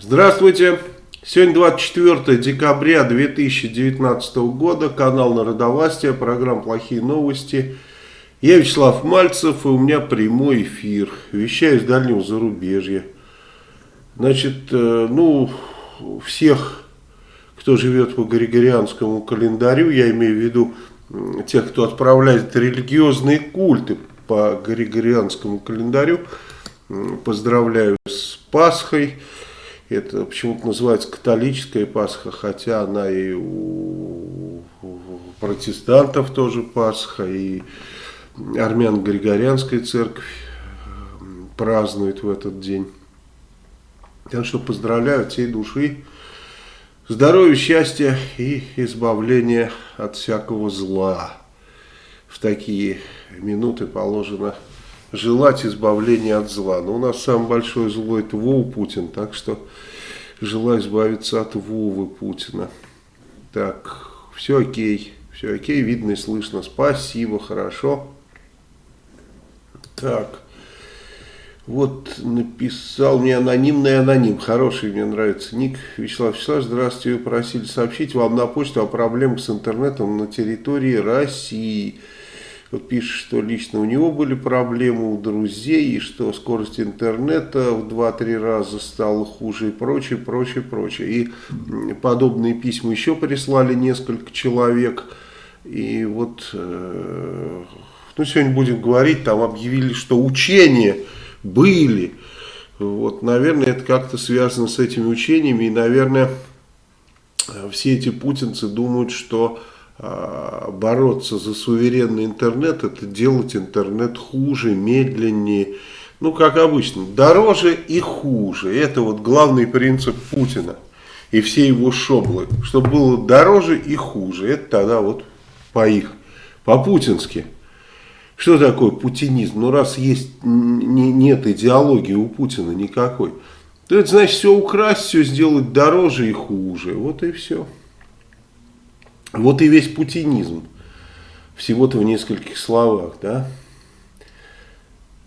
Здравствуйте! Сегодня 24 декабря 2019 года, канал Народовластия, программа «Плохие новости». Я Вячеслав Мальцев, и у меня прямой эфир. Вещаю из дальнего зарубежья. Значит, э, ну, всех, кто живет по Григорианскому календарю, я имею в виду тех, кто отправляет религиозные культы по Григорианскому календарю, поздравляю с Пасхой. Это почему-то называется католическая Пасха, хотя она и у протестантов тоже Пасха, и армян-григорианская церковь празднует в этот день. Так что поздравляю всей души. Здоровья, счастья и избавления от всякого зла. В такие минуты положено желать избавления от зла. Но у нас самое большое зло это Вова Путин, так что желаю избавиться от Вовы Путина. Так, все окей, все окей, видно и слышно. Спасибо, хорошо. Так, вот написал мне анонимный аноним, хороший, мне нравится ник. Вячеслав Вячеславович, здравствуйте, вы просили сообщить вам на почту о проблемах с интернетом на территории России. Пишет, что лично у него были проблемы, у друзей, и что скорость интернета в 2-3 раза стала хуже и прочее, прочее, прочее. И подобные письма еще прислали несколько человек. И вот, э, ну сегодня будем говорить, там объявили, что учения были. Вот, наверное, это как-то связано с этими учениями. И, наверное, все эти путинцы думают, что бороться за суверенный интернет, это делать интернет хуже, медленнее, ну, как обычно, дороже и хуже. Это вот главный принцип Путина и все его шоблы, чтобы было дороже и хуже. Это тогда вот по их, по-путински. Что такое путинизм? Ну, раз есть, не, нет идеологии у Путина никакой, то это значит все украсть, все сделать дороже и хуже. Вот и все. Вот и весь путинизм. Всего-то в нескольких словах, да?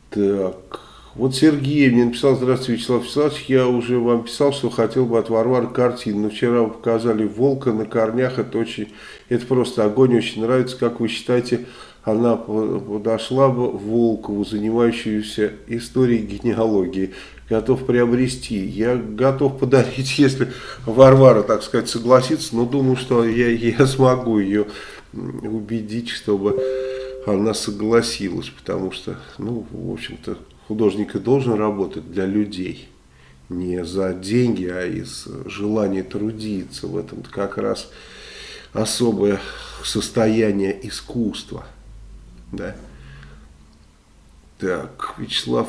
Так, вот Сергей мне написал, здравствуйте, Вячеслав Вячеславович, я уже вам писал, что хотел бы от Варвары картину, но вчера вы показали волка на корнях, это очень, это просто огонь, очень нравится, как вы считаете, она подошла бы Волкову, занимающуюся историей генеалогии готов приобрести. Я готов подарить, если Варвара, так сказать, согласится, но думаю, что я, я смогу ее убедить, чтобы она согласилась, потому что, ну, в общем-то, художник и должен работать для людей, не за деньги, а из желания трудиться. В этом как раз особое состояние искусства. Да? Так, Вячеслав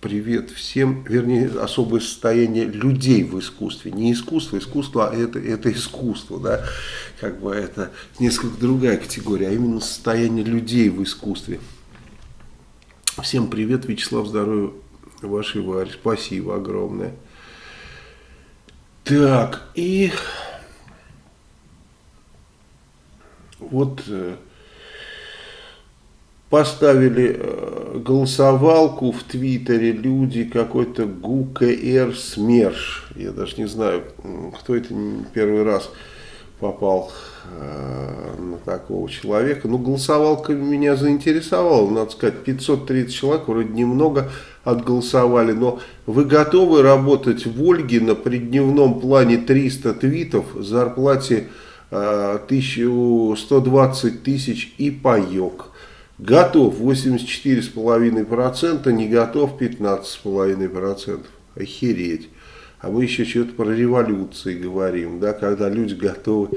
привет всем, вернее, особое состояние людей в искусстве. Не искусство, искусство, а это, это искусство, да, как бы это несколько другая категория, а именно состояние людей в искусстве. Всем привет, Вячеслав, здоровья вашей Варе, спасибо огромное. Так, и вот э, поставили э, голосовалку в Твиттере люди, какой-то ГУКР СМЕРШ. Я даже не знаю, кто это первый раз попал э, на такого человека. Но голосовалка меня заинтересовала, надо сказать, 530 человек, вроде немного отголосовали, но вы готовы работать в Ольге на преддневном плане 300 твитов, зарплате э, 1120 тысяч и паек. Готов 84,5%, не готов 15,5%. Охереть. А мы еще что-то про революции говорим, да, когда люди готовы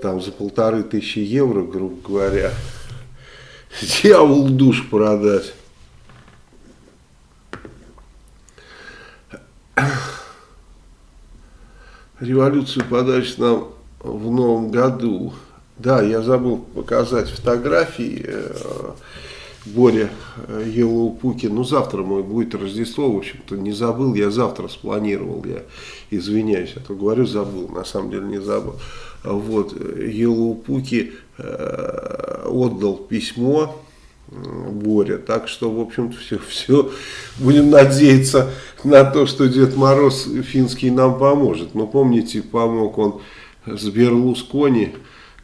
там за полторы тысячи евро, грубо говоря, дьявол душ продать. Революцию подать нам в новом году. Да, я забыл показать фотографии. Э, Боря э, Елоупуки. Ну, завтра мой будет Рождество, в общем-то, не забыл. Я завтра спланировал, я извиняюсь, а то говорю забыл, на самом деле не забыл. Вот, Елоупуки э, отдал письмо Боря. Так что, в общем-то, все, все. Будем надеяться на то, что Дед Мороз финский нам поможет. Но помните, помог он с Берлускони.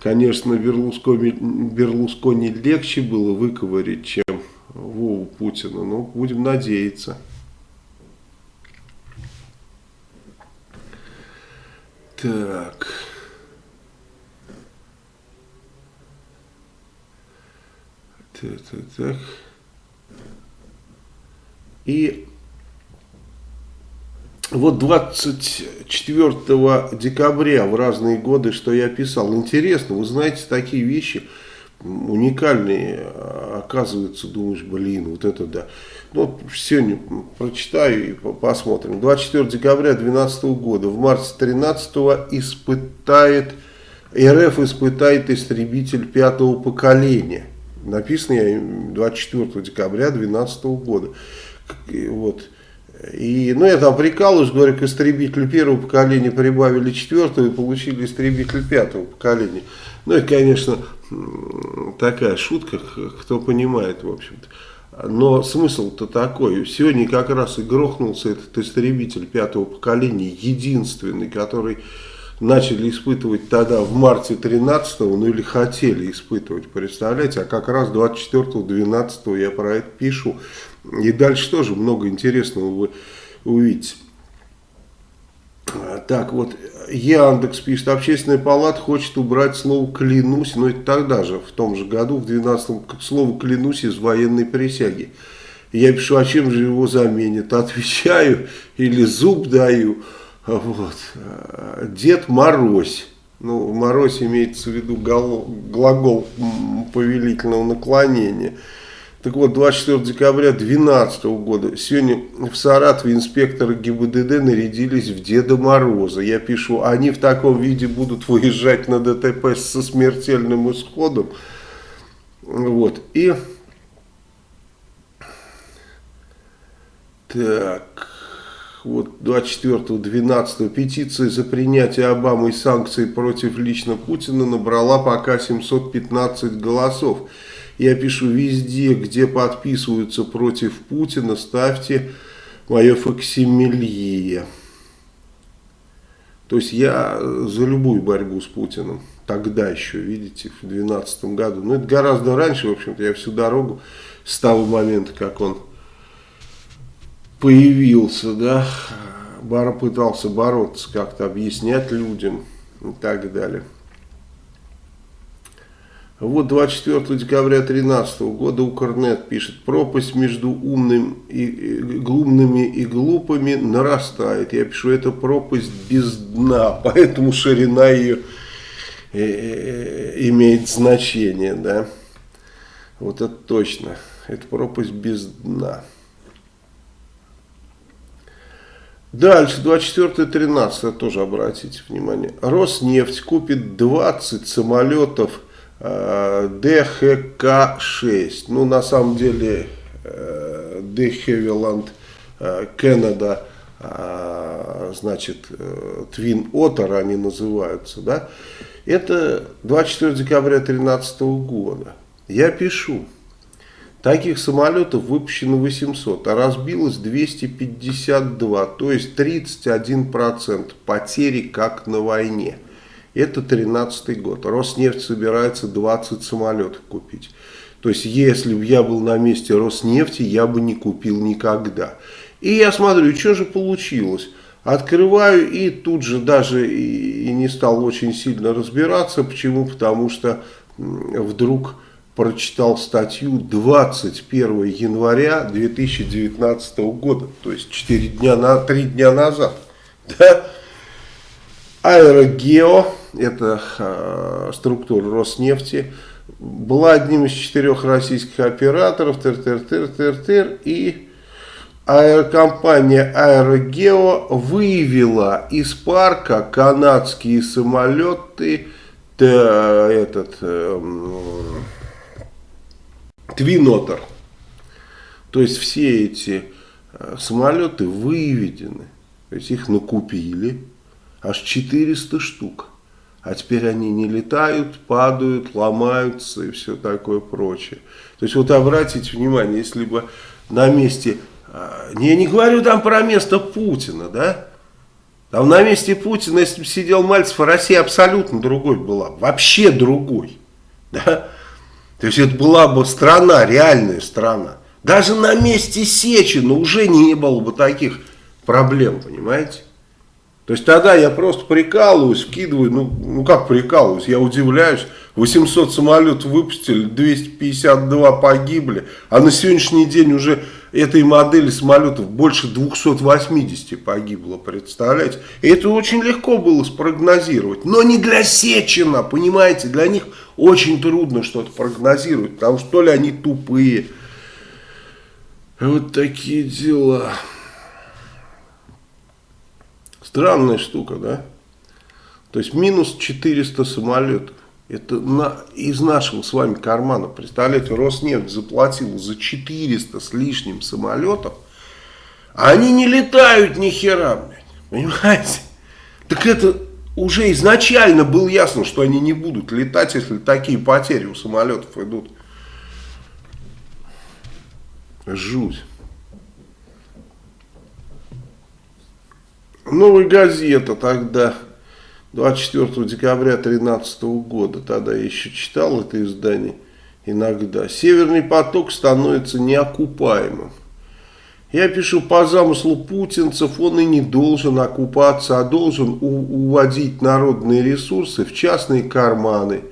Конечно, Берлускони, Берлускони легче было выковырить, чем Вову Путина. Но будем надеяться. Так... Так, так, так. И вот 24 декабря в разные годы, что я писал, интересно, вы знаете, такие вещи уникальные, оказывается, думаешь, блин, вот это да. Ну, сегодня прочитаю и посмотрим. 24 декабря 2012 года, в марте 13 испытает, РФ испытает истребитель пятого поколения. Написано я 24 декабря 2012 года. Вот. И, ну, я там прикалываюсь, говорю, к истребителю первого поколения прибавили четвертого и получили истребитель пятого поколения. Ну, это, конечно, такая шутка, кто понимает, в общем-то. Но смысл-то такой. Сегодня как раз и грохнулся этот истребитель пятого поколения, единственный, который начали испытывать тогда в марте 13 ну или хотели испытывать, представляете, а как раз 24-12 я про это пишу. И дальше тоже много интересного вы увидите. Так вот, Яндекс пишет, общественная палата хочет убрать слово «клянусь», но это тогда же, в том же году, в 12-м, слово «клянусь» из военной присяги. Я пишу, а чем же его заменят? Отвечаю или зуб даю. Вот. Дед Морозь. Ну, Морозь имеется в виду глагол повелительного наклонения. Так вот, 24 декабря 2012 года, сегодня в Саратове инспекторы ГИБДД нарядились в Деда Мороза. Я пишу, они в таком виде будут выезжать на ДТП со смертельным исходом. Вот, и... Так вот 24-12 петиция за принятие Обамой санкций против лично Путина набрала пока 715 голосов. Я пишу везде, где подписываются против Путина, ставьте мое факсимилье. То есть я за любую борьбу с Путиным. Тогда еще, видите, в 2012 году. Но это гораздо раньше, в общем-то, я всю дорогу с того момента, как он появился, да, пытался бороться, как-то объяснять людям и так далее. Вот 24 декабря 2013 года Укрнет пишет, пропасть между умным и, умными и глупыми нарастает. Я пишу, это пропасть без дна, поэтому ширина ее э, э, имеет значение. Да? Вот это точно, это пропасть без дна. Дальше, 24-13, тоже обратите внимание. Роснефть купит 20 самолетов э, ДХК-6. Ну, на самом деле, э, э, Кеннеда, э, значит, э, Твин Оттер они называются, да. Это 24 декабря 2013 года. Я пишу. Таких самолетов выпущено 800, а разбилось 252, то есть 31% потери как на войне. Это 13 год. Роснефть собирается 20 самолетов купить. То есть, если бы я был на месте Роснефти, я бы не купил никогда. И я смотрю, что же получилось. Открываю и тут же даже и не стал очень сильно разбираться. Почему? Потому что вдруг прочитал статью 21 января 2019 года, то есть 4 дня на 3 дня назад. Да? Аэрогео, это э, структура Роснефти, была одним из четырех российских операторов, тыр -тыр -тыр -тыр -тыр, и аэрокомпания Аэрогео выявила из парка канадские самолеты, этот... Э, Твинотер. То есть все эти э, самолеты выведены, то есть их накупили, аж 400 штук. А теперь они не летают, падают, ломаются и все такое прочее. То есть вот обратите внимание, если бы на месте, а, я не говорю там про место Путина, да, там на месте Путина, если бы сидел Мальцев, Россия абсолютно другой была, вообще другой, да. То есть это была бы страна, реальная страна. Даже на месте Сечина уже не было бы таких проблем, понимаете? То есть тогда я просто прикалываюсь, вкидываю, ну, ну как прикалываюсь, я удивляюсь, 800 самолетов выпустили, 252 погибли, а на сегодняшний день уже этой модели самолетов больше 280 погибло, представляете? И это очень легко было спрогнозировать, но не для Сечина, понимаете, для них очень трудно что-то прогнозировать, потому что то ли они тупые, вот такие дела. Странная штука, да? То есть минус 400 самолетов. Это на, из нашего с вами кармана. Представляете, Роснефть заплатила за 400 с лишним самолетов. А они не летают ни хера, блядь. Понимаете? Так это уже изначально было ясно, что они не будут летать, если такие потери у самолетов идут. Жуть. Новая газета тогда, 24 декабря 2013 года, тогда я еще читал это издание иногда. Северный поток становится неокупаемым. Я пишу, по замыслу путинцев он и не должен окупаться, а должен уводить народные ресурсы в частные карманы –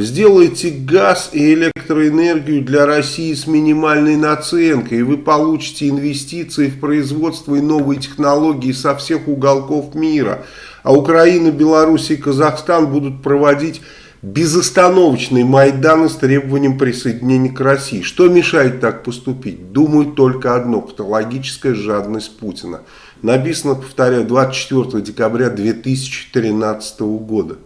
Сделайте газ и электроэнергию для России с минимальной наценкой, и вы получите инвестиции в производство и новые технологии со всех уголков мира. А Украина, Беларусь и Казахстан будут проводить безостановочные Майданы с требованием присоединения к России. Что мешает так поступить? Думаю только одно – патологическая жадность Путина. Написано, повторяю, 24 декабря 2013 года.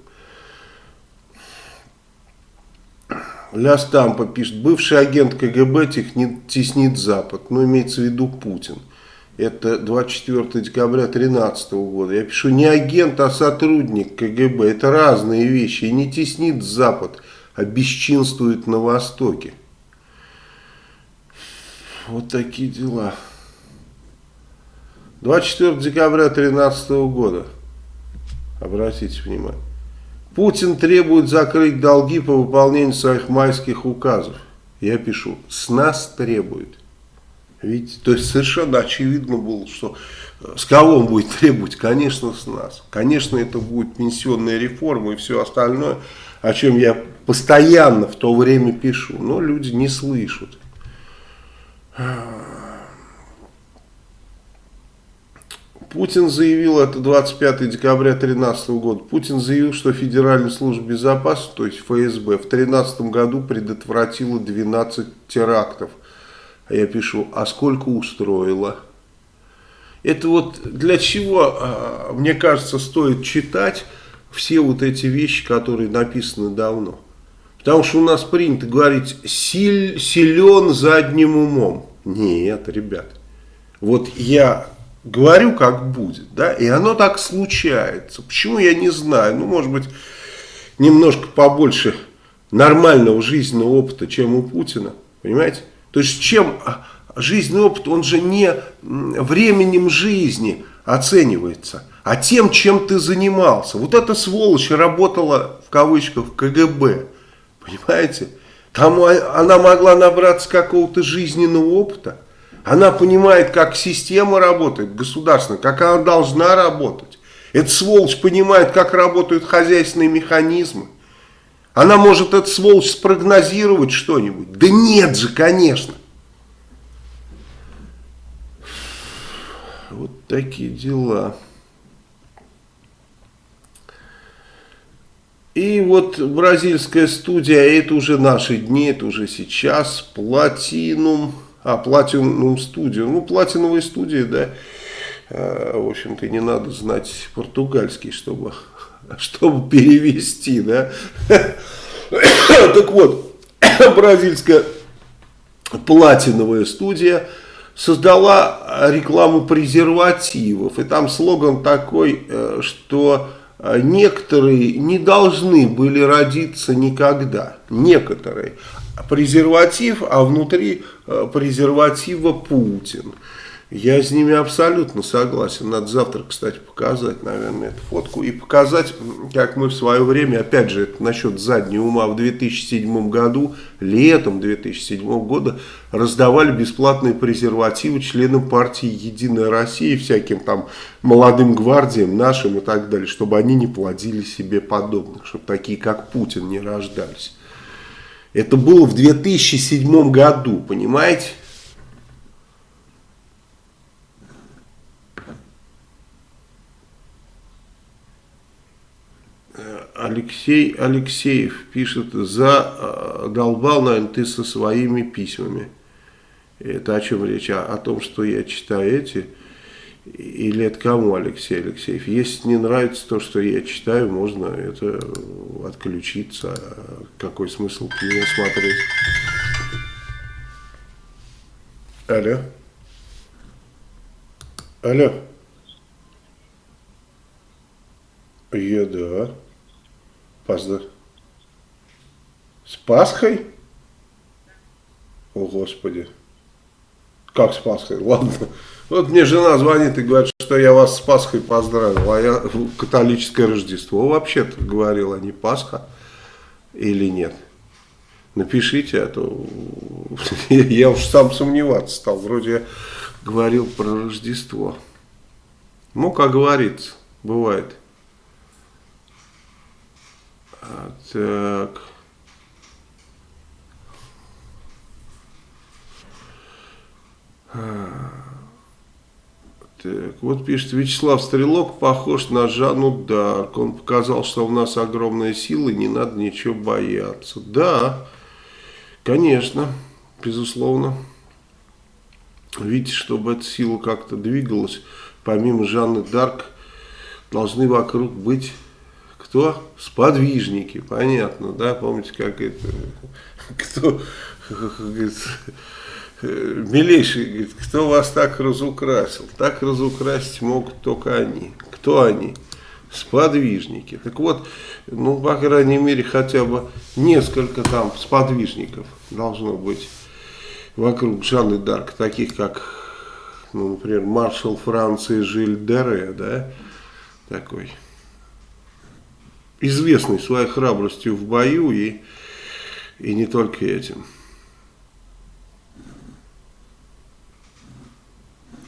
Ля Стампа пишет, бывший агент КГБ технит, теснит Запад, ну имеется в виду Путин. Это 24 декабря 2013 года. Я пишу, не агент, а сотрудник КГБ. Это разные вещи. И не теснит Запад, а бесчинствует на Востоке. Вот такие дела. 24 декабря 2013 года. Обратите внимание. Путин требует закрыть долги по выполнению своих майских указов. Я пишу, с нас требует. Видите, то есть совершенно очевидно было, что э, с кого он будет требовать? Конечно, с нас. Конечно, это будет пенсионная реформа и все остальное, о чем я постоянно в то время пишу. Но люди не слышат. Путин заявил, это 25 декабря 2013 года, Путин заявил, что Федеральная служба безопасности, то есть ФСБ, в 2013 году предотвратила 12 терактов. А я пишу, а сколько устроила? Это вот для чего, а, мне кажется, стоит читать все вот эти вещи, которые написаны давно. Потому что у нас принято говорить, силь, силен задним умом. Нет, ребят. Вот я говорю, как будет, да, и оно так случается. Почему, я не знаю. Ну, может быть, немножко побольше нормального жизненного опыта, чем у Путина, понимаете? То есть, чем а, жизненный опыт, он же не временем жизни оценивается, а тем, чем ты занимался. Вот эта сволочь работала, в кавычках, в КГБ, понимаете? Там она могла набраться какого-то жизненного опыта, она понимает, как система работает государственная, как она должна работать. Эта сволочь понимает, как работают хозяйственные механизмы. Она может, эта сволочь, спрогнозировать что-нибудь. Да нет же, конечно. Вот такие дела. И вот бразильская студия, это уже наши дни, это уже сейчас, Платинум. А, Platinum Studio. Ну, платиновые студии, да. А, в общем-то, не надо знать португальский, чтобы, чтобы перевести, да. Так вот, бразильская платиновая студия создала рекламу презервативов. И там слоган такой, э, что а, некоторые не должны были родиться никогда. Некоторые. Презерватив, а внутри а, презерватива Путин. Я с ними абсолютно согласен. Надо завтра, кстати, показать, наверное, эту фотку. И показать, как мы в свое время, опять же, насчет заднего ума, в 2007 году, летом 2007 года, раздавали бесплатные презервативы членам партии «Единая Россия», всяким там молодым гвардиям, нашим и так далее, чтобы они не плодили себе подобных, чтобы такие, как Путин, не рождались. Это было в 2007 году, понимаете? Алексей Алексеев пишет, задолбал, наверное, ты со своими письмами. Это о чем речь? О, о том, что я читаю эти? Или это кому, Алексей Алексеев? Если не нравится то, что я читаю, можно это отключиться. Какой смысл меня смотреть? Алло. Алло. Я да. Поздно. С Пасхой? О, Господи. Как с Пасхой? Ладно. Вот мне жена звонит и говорит, что я вас с Пасхой поздравил, а я католическое Рождество вообще-то говорил, а не Пасха или нет. Напишите, а то я уж сам сомневаться стал. Вроде я говорил про Рождество. Ну, как говорится, бывает. Так. Так, вот пишет Вячеслав Стрелок, похож на Жанну Дарк. Он показал, что у нас огромная сила, и не надо ничего бояться. Да, конечно, безусловно. Видите, чтобы эта сила как-то двигалась, помимо Жанны Дарк, должны вокруг быть кто? Сподвижники, понятно, да, помните, как это, кто, милейший, говорит, кто вас так разукрасил? Так разукрасить могут только они. Кто они? Сподвижники. Так вот, ну, по крайней мере, хотя бы несколько там сподвижников должно быть вокруг Жанны Дарк, таких как, ну, например, маршал Франции Жиль Дере, да, такой известный своей храбростью в бою и, и не только этим.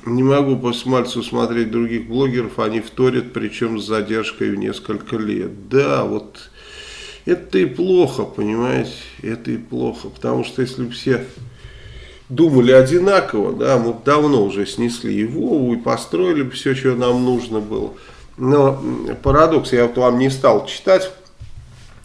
Не могу после Мальцева смотреть других блогеров, они вторят, причем с задержкой в несколько лет. Да, вот это и плохо, понимаете, это и плохо, потому что если бы все думали одинаково, да, мы давно уже снесли Вову, и построили бы все, что нам нужно было. Но парадокс я вот вам не стал читать.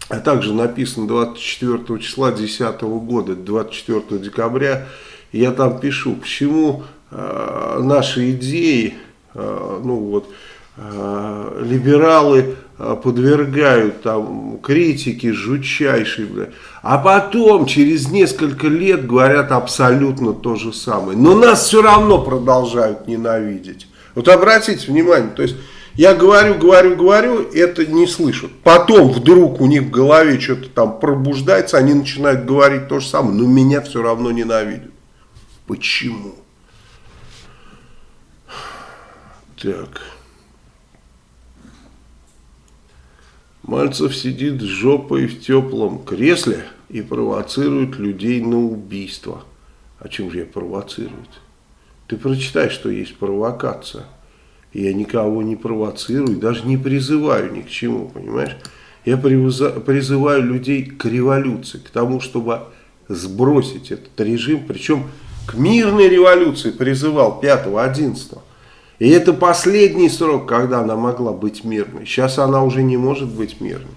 А также написано 24 числа 2010 года, 24 декабря. Я там пишу, почему наши идеи, э, ну вот, э, либералы э, подвергают там критике жутчайшей, бля. а потом через несколько лет говорят абсолютно то же самое. Но нас все равно продолжают ненавидеть. Вот обратите внимание, то есть я говорю, говорю, говорю, это не слышат. Потом вдруг у них в голове что-то там пробуждается, они начинают говорить то же самое, но меня все равно ненавидят. Почему? Так. Мальцев сидит с жопой в теплом кресле и провоцирует людей на убийство. О чем же я провоцирует? Ты прочитай, что есть провокация. Я никого не провоцирую, даже не призываю ни к чему, понимаешь? Я призываю людей к революции, к тому, чтобы сбросить этот режим, причем к мирной революции призывал 5-11. И это последний срок, когда она могла быть мирной. Сейчас она уже не может быть мирной.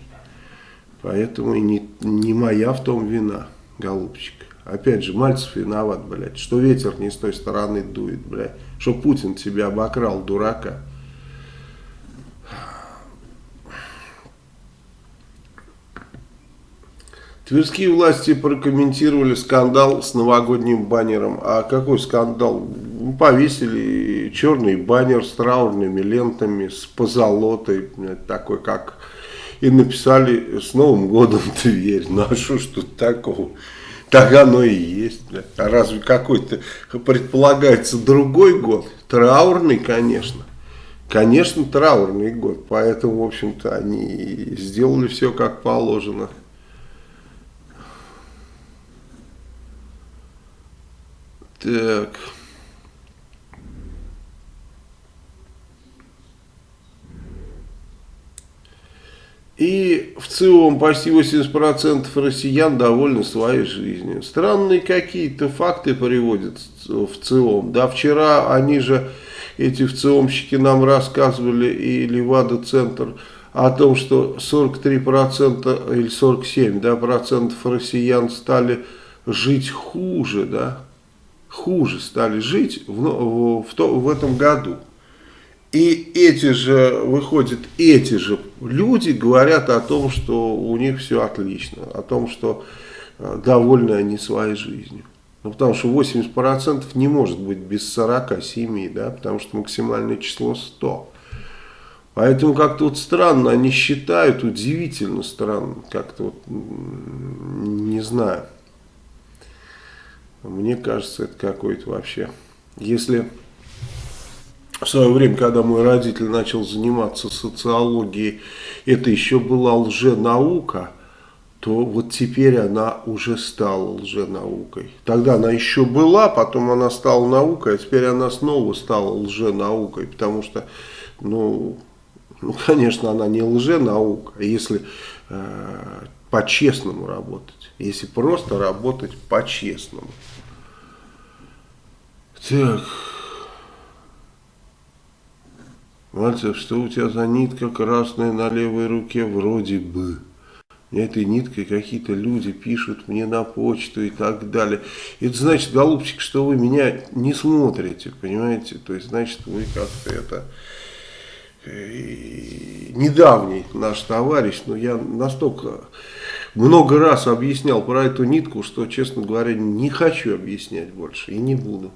Поэтому и не, не моя в том вина, голубчик. Опять же, Мальцев виноват, блядь, что ветер не с той стороны дует, блядь, что Путин тебя обокрал, дурака. Тверские власти прокомментировали скандал с новогодним баннером. А какой скандал? повесили черный баннер с траурными лентами, с позолотой, такой как... И написали «С Новым годом, Тверь». Ну а что ж тут такого? Так оно и есть. А разве какой-то предполагается другой год? Траурный, конечно. Конечно, траурный год. Поэтому, в общем-то, они сделали все как положено. Так. И в целом почти 80% россиян довольны своей жизнью. Странные какие-то факты приводят в целом. Да, вчера они же, эти вцеломщики нам рассказывали, и Левада-центр, о том, что 43% или 47% да, процентов россиян стали жить хуже, да, хуже стали жить в, в, в, в этом году. И эти же, выходят, эти же люди говорят о том, что у них все отлично, о том, что э, довольны они своей жизнью. Ну, потому что 80% не может быть без 47, да, потому что максимальное число 100. Поэтому как-то вот странно они считают, удивительно странно, как-то вот, не знаю. Мне кажется, это какой-то вообще, если в свое время, когда мой родитель начал заниматься социологией, это еще была лженаука, то вот теперь она уже стала лженаукой. Тогда она еще была, потом она стала наукой, а теперь она снова стала лженаукой, потому что, ну, ну конечно, она не лженаука, а если э, по-честному работать, если просто работать по-честному. Так... Мальцев, что у тебя за нитка красная на левой руке? Вроде бы. Этой ниткой какие-то люди пишут мне на почту и так далее. Это значит, голубчик, что вы меня не смотрите, понимаете? То есть, значит, вы как-то это... Э, недавний наш товарищ, но я настолько много раз объяснял про эту нитку, что, честно говоря, не хочу объяснять больше и не буду.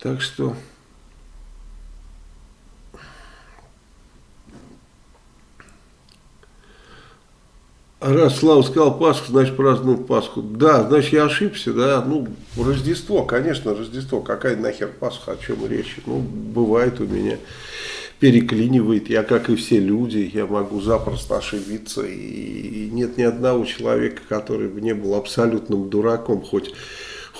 Так что... Раз Слава сказал Пасху, значит празднуют Пасху. Да, значит я ошибся, да. Ну, Рождество, конечно, Рождество. Какая нахер Пасха, о чем речь? Ну, бывает у меня, переклинивает. Я, как и все люди, я могу запросто ошибиться. И нет ни одного человека, который бы не был абсолютным дураком, хоть,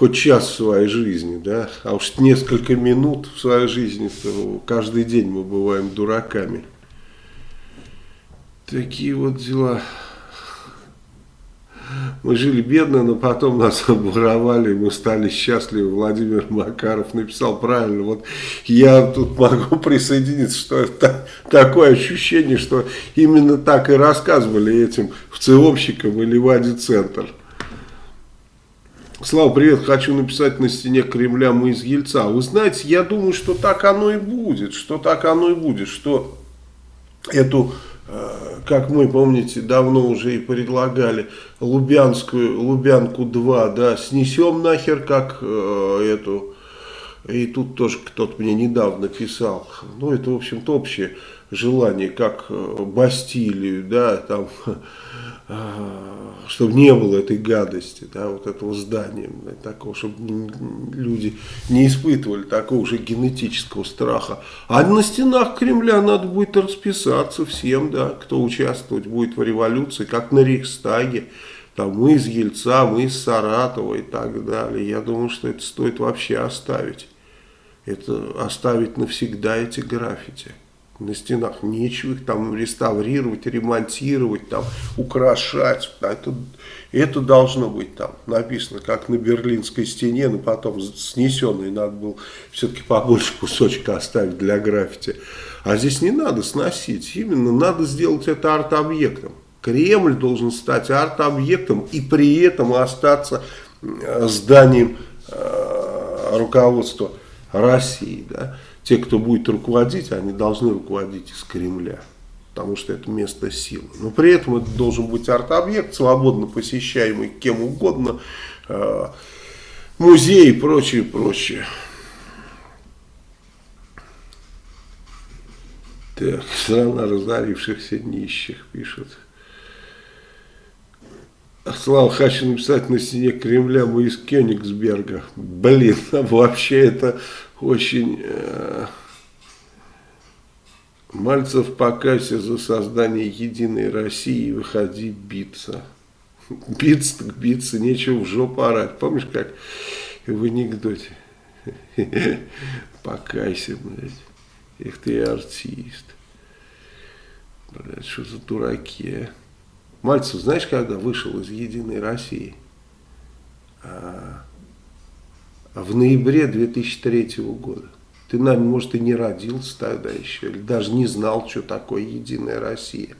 хоть час в своей жизни, да. А уж несколько минут в своей жизни, то каждый день мы бываем дураками. Такие вот дела. Мы жили бедно, но потом нас обворовали, мы стали счастливы. Владимир Макаров написал правильно. Вот я тут могу присоединиться, что это такое ощущение, что именно так и рассказывали этим вцеломщикам или Вади-центр. Слава, привет, хочу написать на стене Кремля «Мы из Ельца». Вы знаете, я думаю, что так оно и будет, что так оно и будет, что эту Э, как мы, помните, давно уже и предлагали, Лубянскую, Лубянку 2, да, снесем нахер, как э, эту, и тут тоже кто-то мне недавно писал, ну, это, в общем-то, общее желание, как э, Бастилию, да, там, чтобы не было этой гадости, да, вот этого здания, такого, чтобы люди не испытывали такого же генетического страха. А на стенах Кремля надо будет расписаться всем, да, кто участвовать будет в революции, как на Рейхстаге, там мы из Ельца, мы из Саратова и так далее. Я думаю, что это стоит вообще оставить. Это оставить навсегда эти граффити на стенах. Нечего их там реставрировать, ремонтировать, там, украшать. Это, это должно быть там написано, как на Берлинской стене, но потом снесенный надо было все-таки побольше кусочка оставить для граффити. А здесь не надо сносить, именно надо сделать это арт-объектом. Кремль должен стать арт-объектом и при этом остаться зданием э, руководства России. Да? Те, кто будет руководить, они должны руководить из Кремля, потому что это место силы. Но при этом это должен быть арт-объект, свободно посещаемый кем угодно, э, музеи и прочее, прочее. Так, страна разорившихся нищих, пишут. Слава хочу написать на стене Кремля мы из Кёнигсберга. Блин, вообще это очень... Э, Мальцев покайся за создание единой России выходи биться. Биться так биться, нечего в жопу орать. Помнишь, как в анекдоте? Покайся, блядь. Эх ты артист. Блядь, что за дураки, а? Мальцев, знаешь, когда вышел из Единой России? А, в ноябре 2003 года. Ты, наверное, может, и не родился тогда еще, или даже не знал, что такое Единая Россия.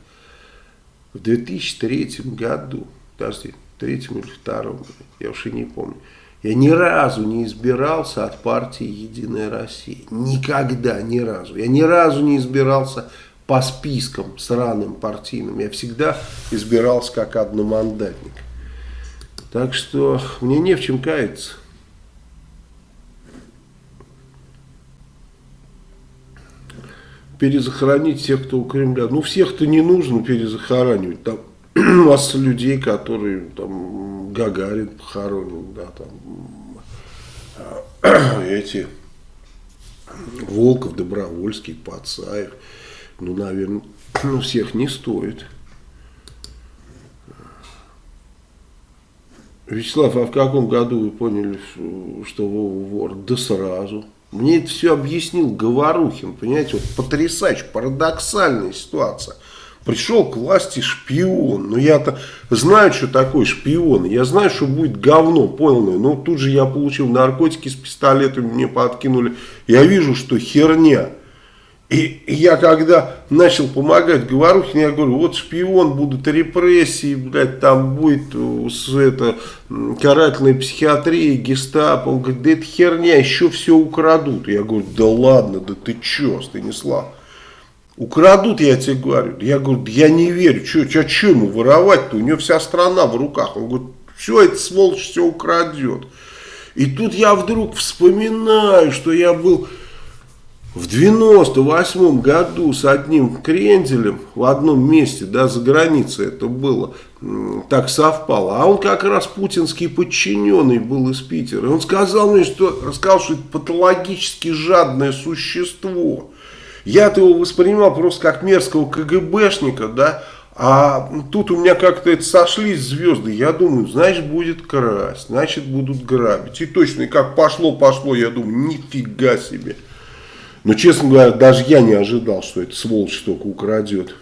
В 2003 году, подожди, третьем или втором, я уж и не помню, я ни разу не избирался от партии Единая Россия. Никогда, ни разу. Я ни разу не избирался по спискам сраным партийным. Я всегда избирался как одномандатник. Так что мне не в чем каяться. Перезахоронить всех, кто у Кремля. Ну, всех-то не нужно перезахоранивать. Там масса людей, которые там Гагарин похоронен, да, там эти Волков, Добровольский, Пацаев. Ну, наверное, ну, всех не стоит. Вячеслав, а в каком году вы поняли, что Вова вор? Да сразу. Мне это все объяснил Говорухин, понимаете, вот потрясающе, парадоксальная ситуация. Пришел к власти шпион. Но я-то знаю, что такое шпион. Я знаю, что будет говно полное. Но тут же я получил наркотики с пистолетами, мне подкинули. Я вижу, что херня. И я когда начал помогать Говорухину, я говорю, вот шпион, будут репрессии, блядь, там будет э, это, карательная психиатрия, гестапо. Он говорит, да это херня, еще все украдут. Я говорю, да ладно, да ты че, Станислав? Украдут, я тебе говорю. Я говорю, я не верю, что, что, что ему воровать-то? У него вся страна в руках. Он говорит, все, это сволочь все украдет. И тут я вдруг вспоминаю, что я был в 98 году с одним кренделем в одном месте, да, за границей это было, так совпало. А он как раз путинский подчиненный был из Питера. И он сказал мне, что, рассказал, что это патологически жадное существо. Я-то его воспринимал просто как мерзкого КГБшника, да, а тут у меня как-то это сошлись звезды. Я думаю, значит, будет красть, значит, будут грабить. И точно, и как пошло-пошло, я думаю, нифига себе. Но, честно говоря, даже я не ожидал, что эта сволочь только украдет.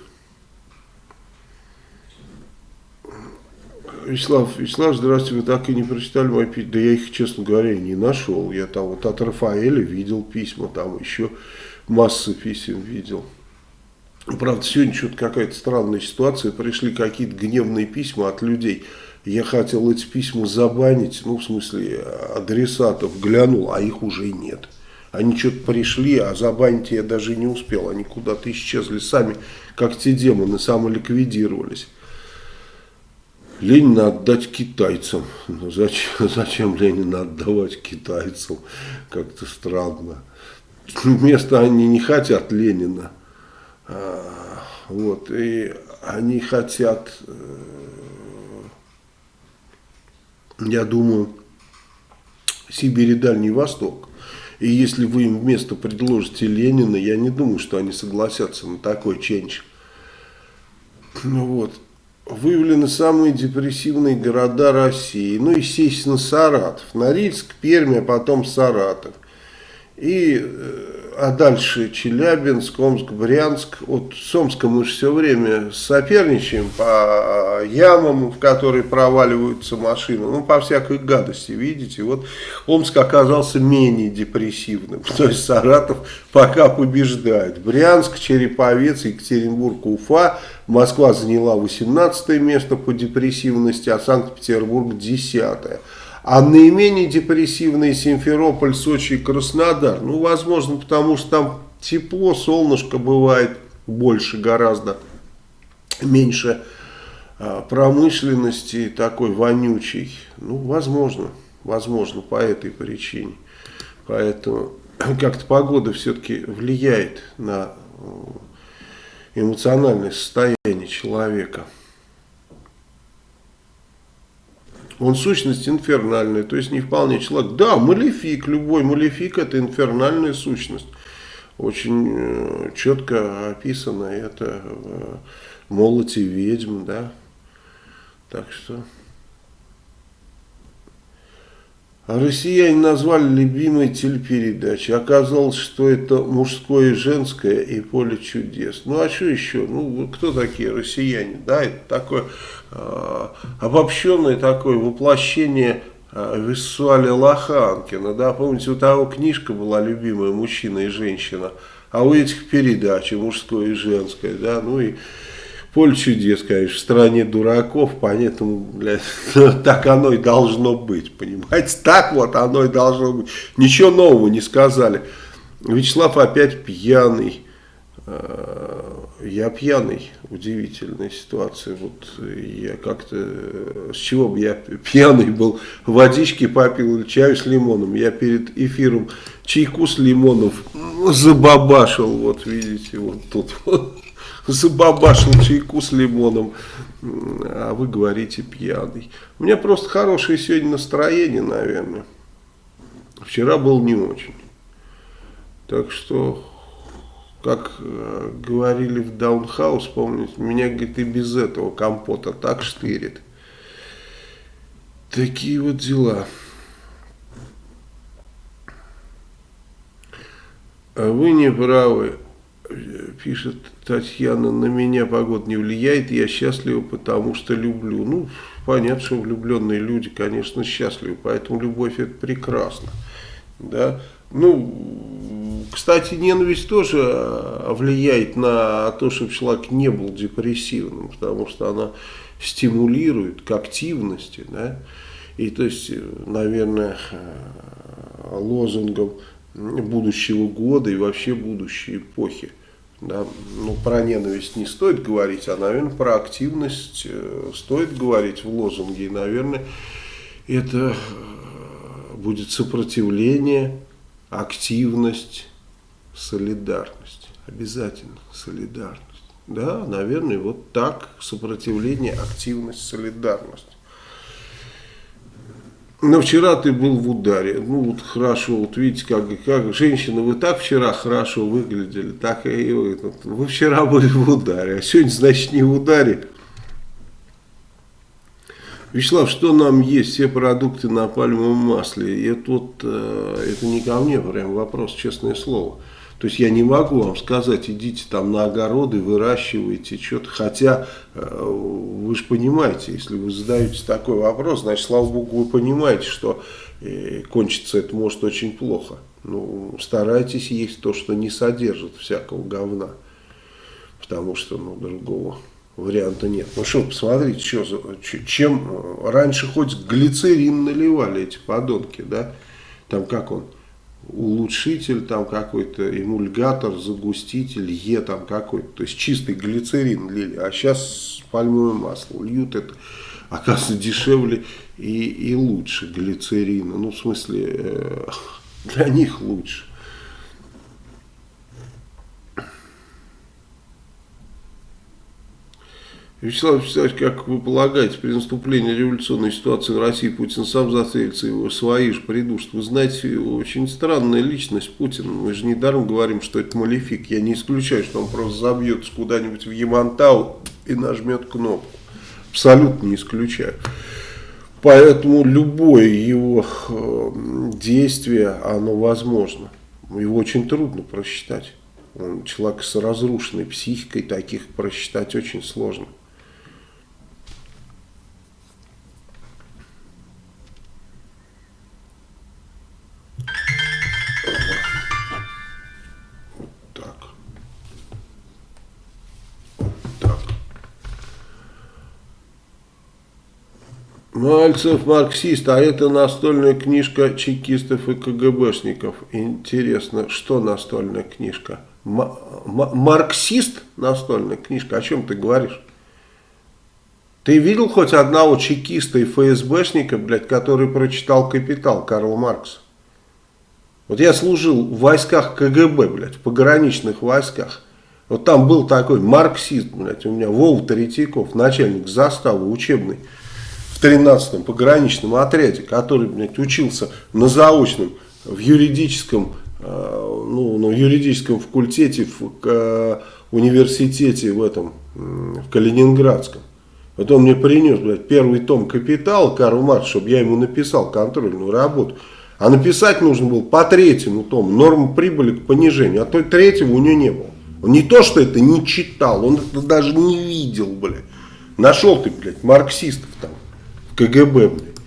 Вячеслав, Вячеслав, здравствуйте, вы так и не прочитали мои письма. Да я их, честно говоря, не нашел. Я там вот от Рафаэля видел письма, там еще массы писем видел. Правда, сегодня что-то какая-то странная ситуация. Пришли какие-то гневные письма от людей. Я хотел эти письма забанить, ну, в смысле, адресатов глянул, а их уже нет. Они что-то пришли, а забанить я даже не успел. Они куда-то исчезли сами, как те демоны, самоликвидировались. Ленина отдать китайцам. Ну, зачем, зачем Ленина отдавать китайцам? Как-то странно. Место они не хотят Ленина. А, вот, и они хотят, э, я думаю, Сибирь и Дальний Восток. И если вы им вместо предложите Ленина, я не думаю, что они согласятся на такой ченч. Ну вот. Выявлены самые депрессивные города России. Ну, естественно, Саратов. Норильск, Пермь, а потом Саратов. И э, а дальше Челябинск, Омск, Брянск. Вот с Омском мы же все время соперничаем по ямам, в которые проваливаются машины. Ну, по всякой гадости, видите. Вот Омск оказался менее депрессивным. То есть Саратов пока побеждает. Брянск, Череповец, Екатеринбург, Уфа. Москва заняла 18 место по депрессивности, а Санкт-Петербург 10 -е. А наименее депрессивные Симферополь, Сочи и Краснодар. Ну, возможно, потому что там тепло, солнышко бывает больше гораздо, меньше а, промышленности такой вонючей. Ну, возможно. Возможно, по этой причине. Поэтому как-то погода все-таки влияет на э, эмоциональное состояние человека. Он сущность инфернальная, то есть не вполне человек. Да, малефик, любой малефик это инфернальная сущность. Очень э, четко описано это в молоте ведьм, да. Так что... А россияне назвали любимой телепередачей. Оказалось, что это мужское и женское и поле чудес. Ну а что еще? Ну кто такие россияне? Да, это такое обобщенное такое воплощение э, Виссуаля Лоханкина. Да, помните, у того книжка была любимая «Мужчина и женщина», а у этих передачи «Мужское и женское». Да, ну и Поле чудес, конечно, в стране дураков, блядь, так оно и должно быть, понимаете? Так вот оно и должно быть. Ничего нового не сказали. Вячеслав опять пьяный. Э, я пьяный, удивительная ситуация. Вот я как-то, с чего бы я пьяный был, водички попил или чаю с лимоном. Я перед эфиром чайку с лимоном забабашил, вот видите, вот тут забабашил чайку с лимоном, а вы говорите пьяный. У меня просто хорошее сегодня настроение, наверное. Вчера был не очень. Так что, как э, говорили в Даунхаус, помните, меня, говорит, и без этого компота так штырит. Такие вот дела. А вы не правы пишет Татьяна, на меня погода не влияет, я счастлива, потому что люблю. Ну, понятно, что влюбленные люди, конечно, счастливы, поэтому любовь это прекрасно. Да? Ну, кстати, ненависть тоже а, влияет на то, чтобы человек не был депрессивным, потому что она стимулирует к активности, да, и то есть, наверное, лозунгом будущего года и вообще будущей эпохи да, ну, про ненависть не стоит говорить, а, наверное, про активность э, стоит говорить в лозунге. И, наверное, это э, будет сопротивление, активность, солидарность. Обязательно солидарность. Да, наверное, вот так сопротивление, активность, солидарность. Но вчера ты был в ударе. Ну, вот хорошо, вот видите, как, как женщина, вы так вчера хорошо выглядели, так и вы. Вы вчера были в ударе, а сегодня, значит, не в ударе. Вячеслав, что нам есть? Все продукты на пальмовом масле. И это вот, э, это не ко мне прям вопрос, честное слово. То есть я не могу вам сказать, идите там на огороды, выращивайте что-то. Хотя э, вы же понимаете, если вы задаете такой вопрос, значит, слава богу, вы понимаете, что э, кончится это может очень плохо. Ну, старайтесь есть то, что не содержит всякого говна. Потому что, ну, другого варианта нет. Ну что, посмотрите, что, чем раньше хоть глицерин наливали эти подонки, да? Там как он? улучшитель там какой-то, эмульгатор, загуститель, Е там какой-то. То есть чистый глицерин лили, а сейчас пальмовое масло льют это, оказывается, дешевле и, и лучше глицерина. Ну, в смысле, э, для них лучше. Вячеслав Вячеславович, как вы полагаете, при наступлении революционной ситуации в России Путин сам застрелится, его свои же придушат? Вы знаете, очень странная личность Путин. Мы же недаром говорим, что это малефик. Я не исключаю, что он просто забьется куда-нибудь в Ямантау и нажмет кнопку. Абсолютно не исключаю. Поэтому любое его э, действие, оно возможно. Его очень трудно просчитать. Он человек с разрушенной психикой, таких просчитать очень сложно. Мальцев марксист, а это настольная книжка чекистов и КГБшников. Интересно, что настольная книжка? М марксист настольная книжка? О чем ты говоришь? Ты видел хоть одного чекиста и ФСБшника, блядь, который прочитал «Капитал» Карла Маркса? Вот я служил в войсках КГБ, блядь, в пограничных войсках. Вот там был такой марксист, блядь, у меня Вова Третьяков, начальник заставы учебный в 13-м пограничном отряде, который, блядь, учился на заочном в юридическом, э, ну, на юридическом факультете в э, университете в этом, в Калининградском. Вот он мне принес, блядь, первый том «Капитал» Карл Маркс, чтобы я ему написал контрольную работу. А написать нужно было по третьему тому, норма прибыли к понижению. А то третьего у него не было. Он не то, что это не читал, он это даже не видел, блядь. Нашел ты, блядь, марксистов там, КГБ, блядь.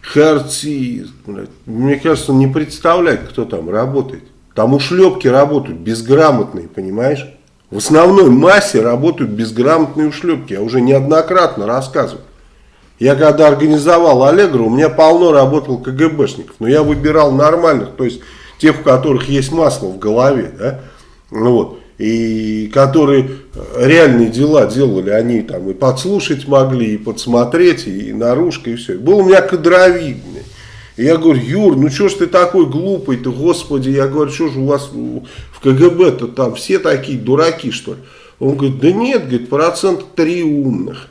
Харцист, блядь. Мне кажется, он не представляет, кто там работает. Там ушлепки работают, безграмотные, понимаешь? В основной массе работают безграмотные ушлепки. Я уже неоднократно рассказывал. Я когда организовал Аллегру, у меня полно работал КГБшников, но я выбирал нормальных, то есть тех, у которых есть масло в голове, да, ну вот, и которые реальные дела делали, они там и подслушать могли, и подсмотреть, и наружка, и все. Был у меня кадровик, и я говорю, Юр, ну что ж ты такой глупый-то, господи, я говорю, что же у вас в КГБ-то там все такие дураки, что ли? Он говорит, да нет, говорит, процент три умных.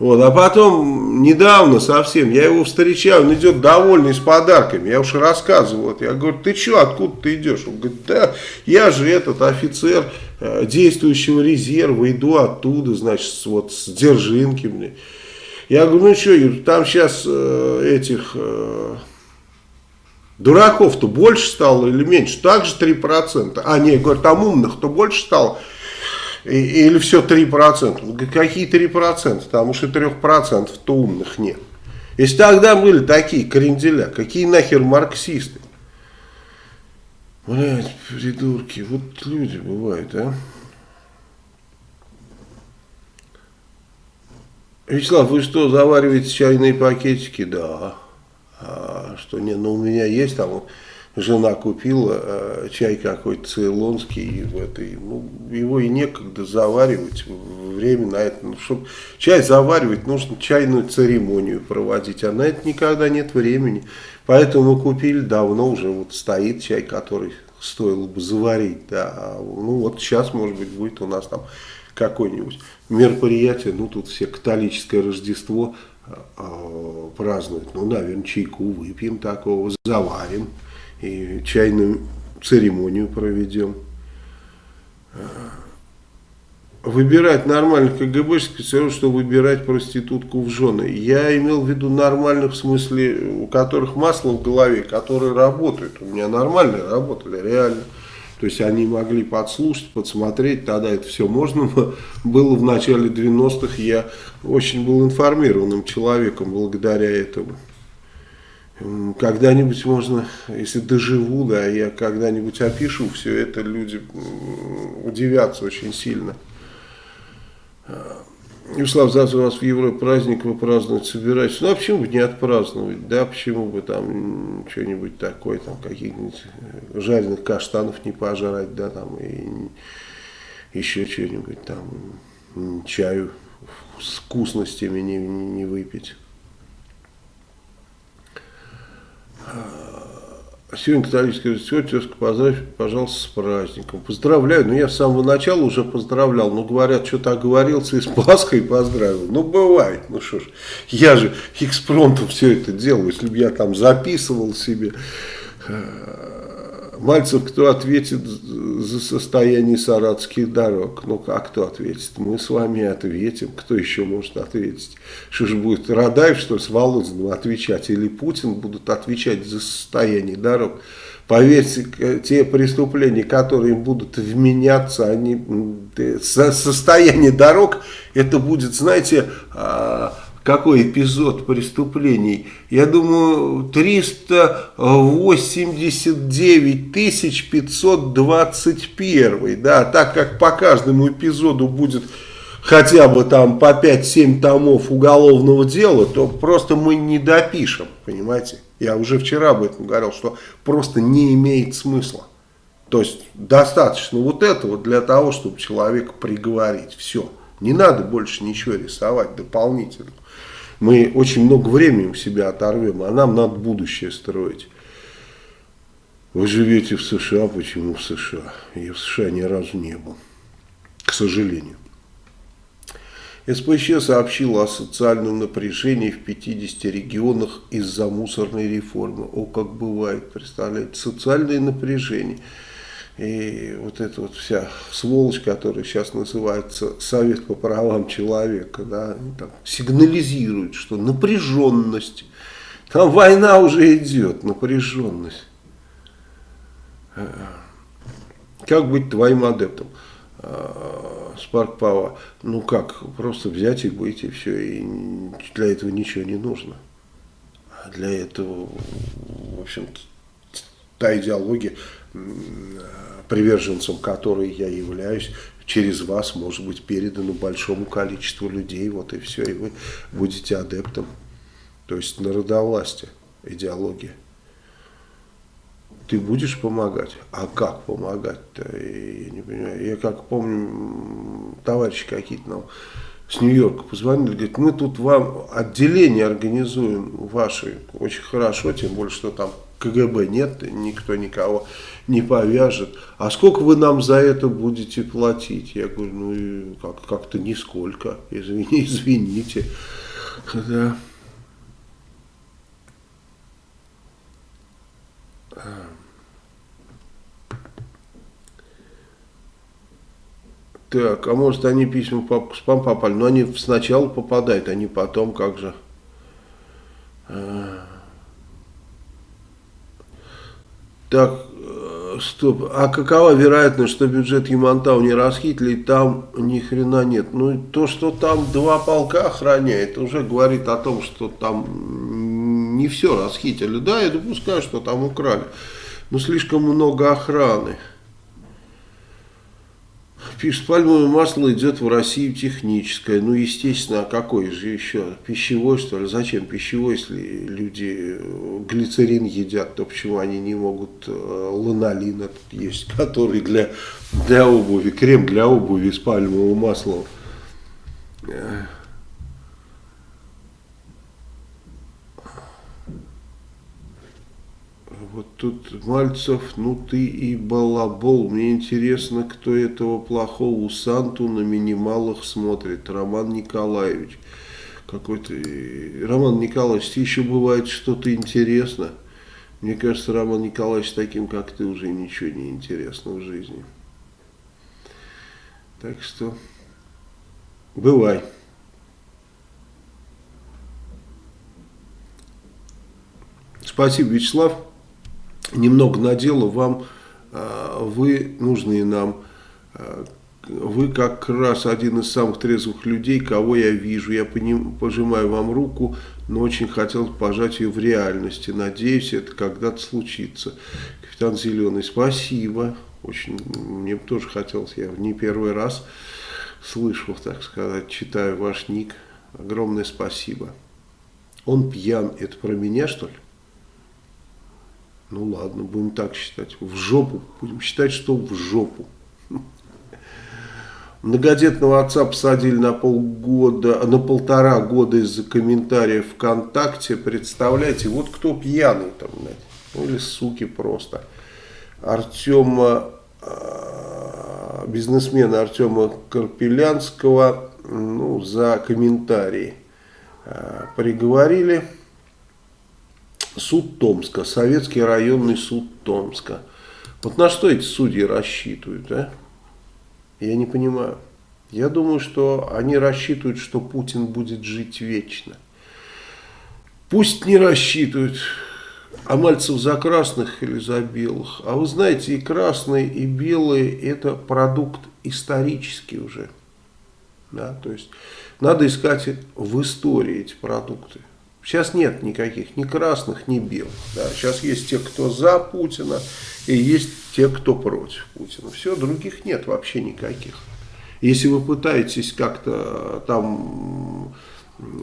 Вот, а потом, недавно совсем, я его встречаю, он идет довольный с подарками. Я уж рассказывал. Вот, я говорю, ты что, откуда ты идешь? Он говорит, да, я же этот офицер э, действующего резерва, иду оттуда, значит, вот с Держинки. Мне. Я говорю, ну что, там сейчас э, этих э, дураков-то больше стало или меньше? Также 3%. А, нет, говорю, там умных-то больше стало. Или все 3%? Какие 3%? Там уж и 3%-то умных нет. Если тогда были такие кренделя, какие нахер марксисты? Блять, придурки, вот люди бывают, а? Вячеслав, вы что, завариваете чайные пакетики? Да. А, что не, ну у меня есть там вот жена купила э, чай какой-то цейлонский, в этой, ну, его и некогда заваривать, время на это, ну, чтобы чай заваривать, нужно чайную церемонию проводить, а на это никогда нет времени, поэтому мы купили давно уже, вот стоит чай, который стоило бы заварить, да, ну вот сейчас, может быть, будет у нас там какое-нибудь мероприятие, ну тут все католическое Рождество э, празднуют, ну, наверное, чайку выпьем такого, заварим, и чайную церемонию проведем. Выбирать нормальных КГБшников все равно, что выбирать проститутку в жены. Я имел в виду нормальных в смысле, у которых масло в голове, которые работают. У меня нормально работали, реально. То есть они могли подслушать, подсмотреть, тогда это все можно было в начале 90-х. Я очень был информированным человеком благодаря этому. Когда-нибудь можно, если доживу, да, я когда-нибудь опишу все это, люди удивятся очень сильно. Вячеслав, завтра у вас в Европе праздник, вы праздновать собираетесь. Ну, а почему бы не отпраздновать, да, почему бы там что-нибудь такое, там, каких-нибудь жареных каштанов не пожрать, да, там, и еще что-нибудь там, чаю с вкусностями не, не выпить. Сегодня католическое Рождество, тезка, поздравь, пожалуйста, с праздником. Поздравляю, ну я с самого начала уже поздравлял, но говорят, что-то оговорился и с Пасхой поздравил. Ну бывает, ну что ж, я же экспромтом все это делаю, если бы я там записывал себе Мальцев, кто ответит за состояние саратских дорог? Ну, как кто ответит? Мы с вами ответим. Кто еще может ответить? Что же будет, Радаев, что ли, с Володиным отвечать? Или Путин будут отвечать за состояние дорог? Поверьте, те преступления, которые будут вменяться, они, состояние дорог, это будет, знаете, а, какой эпизод преступлений. Я думаю, 389 521. Да, так как по каждому эпизоду будет хотя бы там по 5-7 томов уголовного дела, то просто мы не допишем, понимаете. Я уже вчера об этом говорил, что просто не имеет смысла. То есть достаточно вот этого для того, чтобы человека приговорить. Все. Не надо больше ничего рисовать дополнительно. Мы очень много времени у себя оторвем, а нам надо будущее строить. Вы живете в США, почему в США? Я в США ни разу не был, к сожалению. СПЧ сообщила о социальном напряжении в 50 регионах из-за мусорной реформы. О, как бывает, представляете, социальное напряжение. И вот эта вот вся сволочь, которая сейчас называется Совет по правам человека, да, там, сигнализирует, что напряженность, там война уже идет, напряженность. Как быть твоим адептом? Spark Power, ну как, просто взять и быть, и все, и для этого ничего не нужно. А для этого, в общем-то, та идеология, приверженцем которой я являюсь, через вас может быть передана большому количеству людей, вот и все, и вы будете адептом. То есть народовластие, идеология ты будешь помогать? А как помогать-то? Я не понимаю. Я как помню, товарищи какие-то нам с Нью-Йорка позвонили, говорят, мы тут вам отделение организуем ваши, очень хорошо, тем более, что там КГБ нет, никто никого не повяжет. А сколько вы нам за это будете платить? Я говорю, ну как-то как нисколько, извини, извините. Да. Так, а может они письма в спам попали? Но они сначала попадают, не потом, как же. А. Так, стоп. А какова вероятность, что бюджет Ямантау не расхитили, и там ни хрена нет? Ну, то, что там два полка охраняет, уже говорит о том, что там не все расхитили. Да, я допускаю, что там украли. Но слишком много охраны. Пишет, пальмовое масло идет в Россию техническое. Ну, естественно, а какое же еще? Пищевой, что ли? Зачем пищевой, если люди э, глицерин едят, то почему они не могут э, ланолин есть, который для, для обуви, крем для обуви с пальмовым маслом. Вот тут Мальцев, ну ты и балабол. Мне интересно, кто этого плохого Санту на минималах смотрит. Роман Николаевич. Какой-то... Роман Николаевич, еще бывает что-то интересно. Мне кажется, Роман Николаевич таким, как ты, уже ничего не интересно в жизни. Так что, бывай. Спасибо, Вячеслав немного надела вам, а, вы нужные нам, а, вы как раз один из самых трезвых людей, кого я вижу. Я пожимаю вам руку, но очень хотел пожать ее в реальности. Надеюсь, это когда-то случится. Капитан Зеленый, спасибо. Очень, мне тоже хотелось, я не первый раз слышал, так сказать, читаю ваш ник. Огромное спасибо. Он пьян, это про меня, что ли? Ну ладно, будем так считать. В жопу. Будем считать, что в жопу. Многодетного отца посадили на полгода, на полтора года из-за комментариев ВКонтакте. Представляете, вот кто пьяный там, ну или суки просто. Артема, а, бизнесмена Артема Карпелянского, ну, за комментарии а, приговорили суд Томска, Советский районный суд Томска. Вот на что эти судьи рассчитывают, а? Я не понимаю. Я думаю, что они рассчитывают, что Путин будет жить вечно. Пусть не рассчитывают, а Мальцев за красных или за белых. А вы знаете, и красные, и белые это продукт исторический уже. Да, то есть надо искать в истории эти продукты. Сейчас нет никаких ни красных, ни белых. Да. Сейчас есть те, кто за Путина, и есть те, кто против Путина. Все, других нет вообще никаких. Если вы пытаетесь как-то там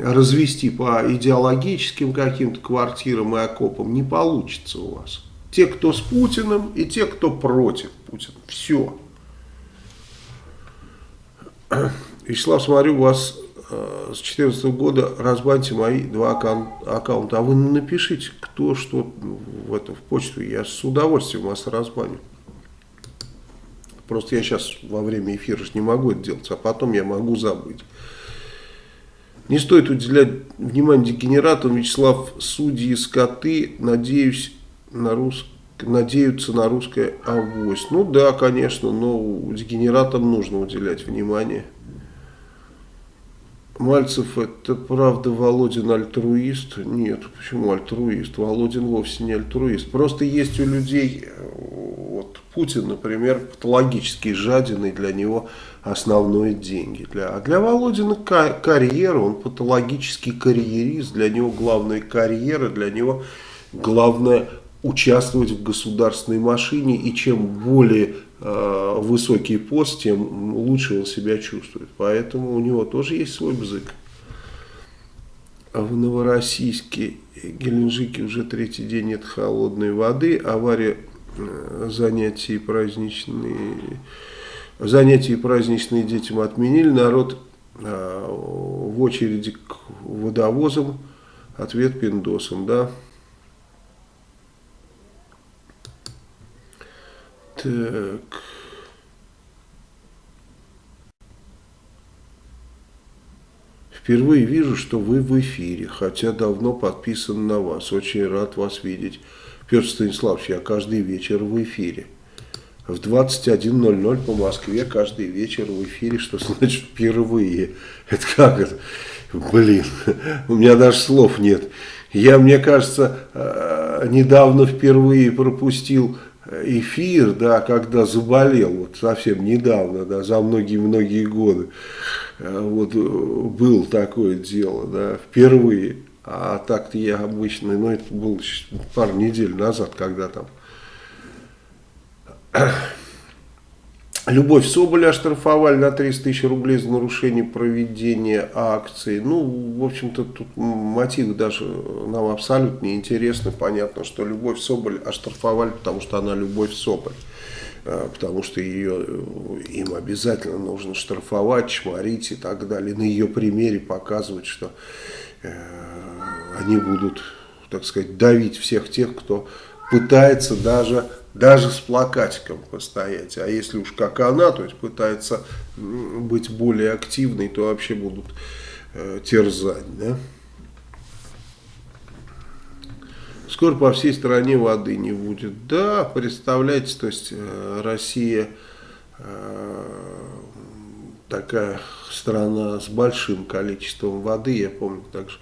развести по идеологическим каким-то квартирам и окопам, не получится у вас. Те, кто с Путиным, и те, кто против Путина. Все. Вячеслав, смотрю, у вас э, с 2014 года разбаньте мои два аккаун аккаунта. А вы напишите, кто что в, это, в почту. Я с удовольствием вас разбаню. Просто я сейчас во время эфира не могу это делать, а потом я могу забыть. Не стоит уделять внимание дегенератам. Вячеслав, судьи, скоты, надеюсь на рус... надеются на русское авось. Ну да, конечно, но дегенератам нужно уделять внимание. Мальцев, это правда Володин альтруист? Нет, почему альтруист? Володин вовсе не альтруист. Просто есть у людей, вот Путин, например, патологически жаден, для него основное деньги. Для, а для Володина карьера, он патологический карьерист, для него главная карьера, для него главное участвовать в государственной машине, и чем более э, высокий пост, тем лучше он себя чувствует. Поэтому у него тоже есть свой бзык. А в Новороссийске, Геленджике уже третий день нет холодной воды, авария, э, занятия праздничные, занятия праздничные детям отменили, народ э, в очереди к водовозам, ответ пиндосам, да. Так. Впервые вижу, что вы в эфире, хотя давно подписан на вас. Очень рад вас видеть. Петр Станиславович, я каждый вечер в эфире. В 21.00 по Москве каждый вечер в эфире. Что значит впервые? Это как это? Блин, у меня даже слов нет. Я, мне кажется, э, недавно впервые пропустил эфир, да, когда заболел, вот совсем недавно, да, за многие-многие годы, э, вот э, был такое дело, да, впервые. А так-то я обычно, ну это было пару недель назад, когда там Любовь Соболя оштрафовали на 300 тысяч рублей за нарушение проведения акции. Ну, в общем-то, тут мотивы даже нам абсолютно не интересны. Понятно, что Любовь Соболь оштрафовали, потому что она Любовь Соболь. А, потому что ее, им обязательно нужно штрафовать, чморить и так далее. На ее примере показывать, что э, они будут, так сказать, давить всех тех, кто пытается даже даже с плакатиком постоять. А если уж как она, то есть пытается быть более активной, то вообще будут э, терзать. Да? Скоро по всей стране воды не будет. Да, представляете, то есть э, Россия э, такая страна с большим количеством воды. Я помню также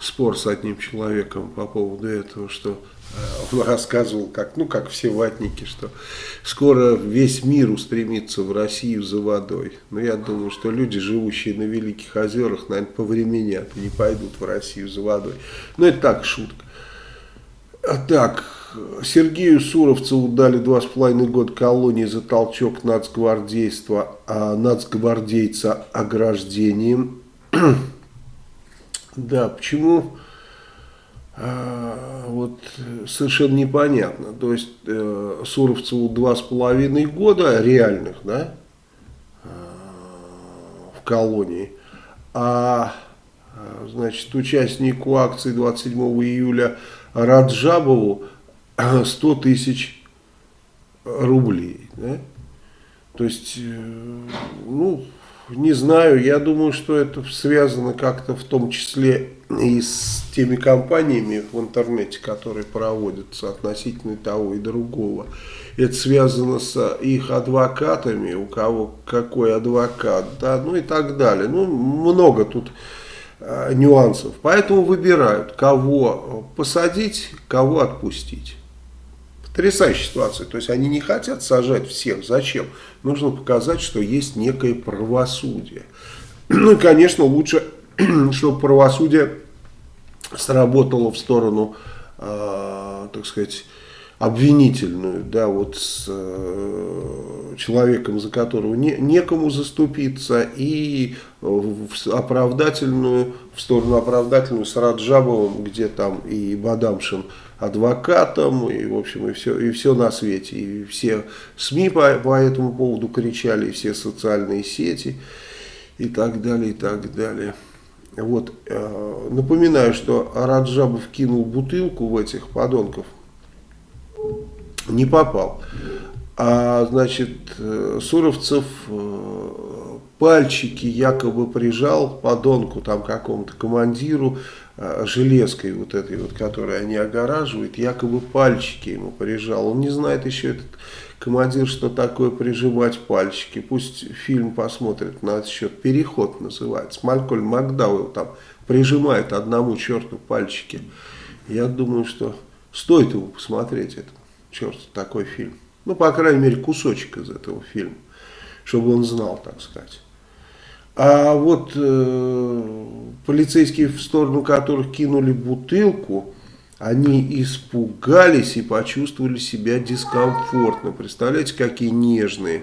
спор с одним человеком по поводу этого, что он рассказывал, как, ну, как все ватники, что скоро весь мир устремится в Россию за водой. Но я думаю, что люди, живущие на Великих озерах, наверное, повременят и не пойдут в Россию за водой. Но это так, шутка. А так, Сергею Суровцеву дали два с половиной года колонии за толчок нацгвардейства, а нацгвардейца ограждением. да, почему вот совершенно непонятно. То есть э, Суровцеву два с половиной года реальных, да, э, в колонии, а значит участнику акции 27 июля Раджабову 100 тысяч рублей, да? То есть, э, ну, не знаю, я думаю, что это связано как-то в том числе и с теми компаниями в интернете, которые проводятся относительно того и другого. Это связано с их адвокатами, у кого какой адвокат, да, ну и так далее. Ну, много тут э, нюансов. Поэтому выбирают, кого посадить, кого отпустить. Потрясающая ситуация. То есть они не хотят сажать всех. Зачем? Нужно показать, что есть некое правосудие. Ну и, конечно, лучше, чтобы правосудие сработало в сторону, э, так сказать, обвинительную, да, вот с э, человеком, за которого не, некому заступиться, и в оправдательную, в сторону оправдательную с Раджабовым, где там и Бадамшин адвокатом, и, в общем, и все, и все на свете. И все СМИ по, по этому поводу кричали, и все социальные сети. и так далее, и так далее. Вот, э, напоминаю, что Раджабов кинул бутылку в этих подонков, не попал. А, значит, э, Суровцев э, пальчики якобы прижал подонку там какому-то командиру э, железкой вот этой вот, которой они огораживают, якобы пальчики ему прижал. Он не знает еще этот командир, что такое прижимать пальчики. Пусть фильм посмотрит на этот счет. Переход называется. Малькольм Макдауэлл там прижимает одному черту пальчики. Я думаю, что стоит ему посмотреть этот черт такой фильм. Ну, по крайней мере, кусочек из этого фильма, чтобы он знал, так сказать. А вот э, полицейские, в сторону которых кинули бутылку, они испугались и почувствовали себя дискомфортно. Представляете, какие нежные.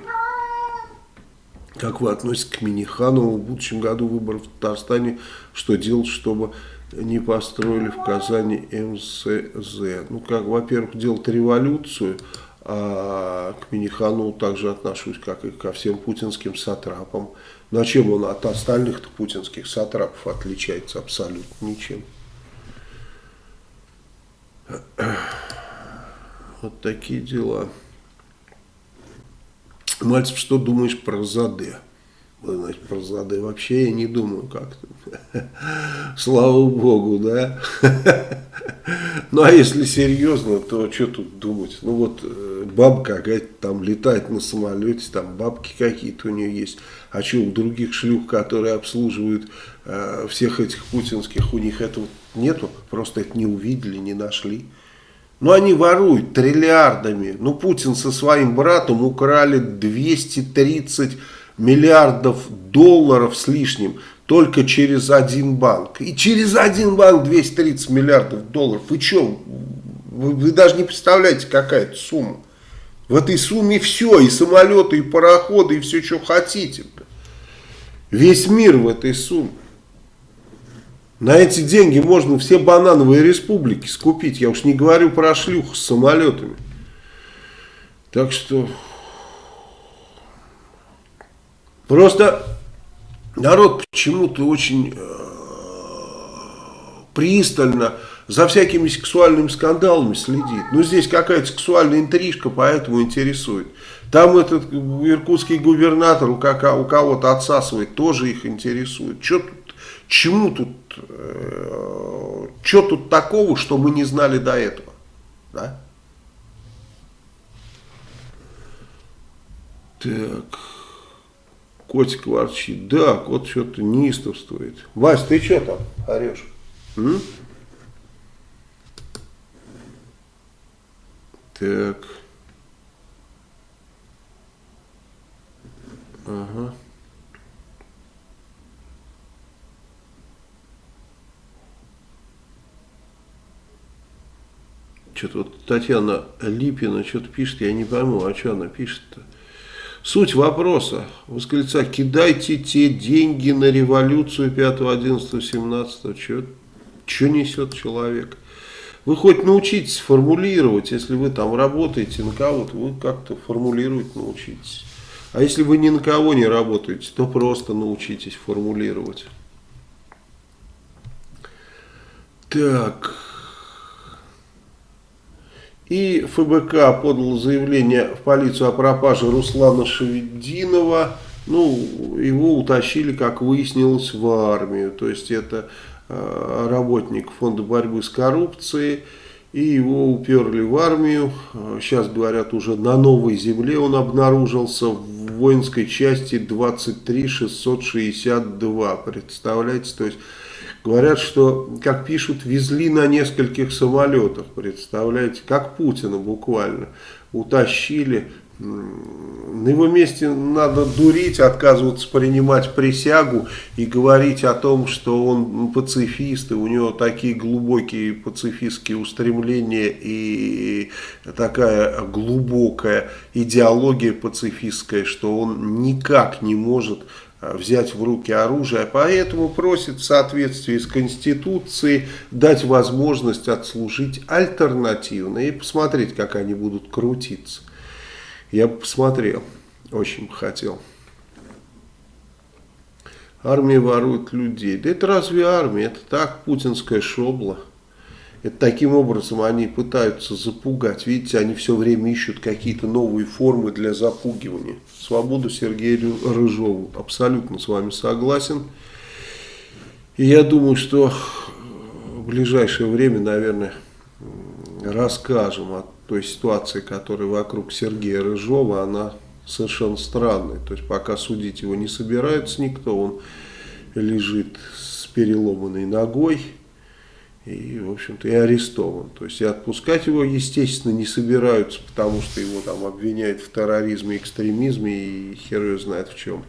Как вы относитесь к Миниханову в будущем году выборов в Татарстане? Что делать, чтобы не построили в Казани МСЗ? Ну, как, во-первых, делать революцию, а к Миниханову также отношусь, как и ко всем путинским сатрапам. На чем он от остальных путинских сатрапов отличается? Абсолютно ничем. Вот такие дела. Мальцев, что думаешь про Заде? Значит, про Заде вообще я не думаю как-то. Слава Богу, да? Ну, а если серьезно, то что тут думать? Ну, вот э, бабка какая-то там летает на самолете, там бабки какие-то у нее есть. А что, у других шлюх, которые обслуживают э, всех этих путинских, у них этого нету? Просто это не увидели, не нашли. Ну, они воруют триллиардами. Ну, Путин со своим братом украли 230 миллиардов долларов с лишним только через один банк. И через один банк 230 миллиардов долларов. Вы что, вы, вы даже не представляете, какая это сумма. В этой сумме все, и самолеты, и пароходы, и все, что хотите. Весь мир в этой сумме. На эти деньги можно все банановые республики скупить. Я уж не говорю про шлюх с самолетами. Так что... Просто народ почему-то очень э, пристально за всякими сексуальными скандалами следит. Ну, здесь какая-то сексуальная интрижка, поэтому интересует. Там этот иркутский губернатор у, у кого-то отсасывает, тоже их интересует. Что тут, чему тут, э, что тут такого, что мы не знали до этого? Да? Так... Котик ворчит. Да, кот что-то неистовствует. Вась, ты что там орешь? М? Так. Ага. Что-то вот Татьяна Липина что-то пишет, я не пойму, а что она пишет-то? Суть вопроса, восклицать, кидайте те деньги на революцию 5, 11, 17, что, что несет человек? Вы хоть научитесь формулировать, если вы там работаете на кого-то, вы как-то формулировать научитесь. А если вы ни на кого не работаете, то просто научитесь формулировать. Так... И ФБК подал заявление в полицию о пропаже Руслана Шевединова. Ну, его утащили, как выяснилось, в армию. То есть это э, работник фонда борьбы с коррупцией. И его уперли в армию. Сейчас, говорят, уже на новой земле он обнаружился в воинской части 23662. Представляете, то есть Говорят, что, как пишут, везли на нескольких самолетах, представляете, как Путина буквально, утащили. На его месте надо дурить, отказываться принимать присягу и говорить о том, что он пацифист, и у него такие глубокие пацифистские устремления и такая глубокая идеология пацифистская, что он никак не может взять в руки оружие, поэтому просит в соответствии с Конституцией дать возможность отслужить альтернативно и посмотреть, как они будут крутиться. Я бы посмотрел, очень бы хотел. Армия ворует людей. Да это разве армия? Это так, путинская шобла. Это таким образом они пытаются запугать. Видите, они все время ищут какие-то новые формы для запугивания. Свободу Сергею Рыжову. Абсолютно с вами согласен. И я думаю, что в ближайшее время, наверное, расскажем о той ситуации, которая вокруг Сергея Рыжова. Она совершенно странная. То есть пока судить его не собирается никто. Он лежит с переломанной ногой и, в общем-то, и арестован. То есть и отпускать его, естественно, не собираются, потому что его там обвиняют в терроризме, экстремизме и хер ее знает в чем.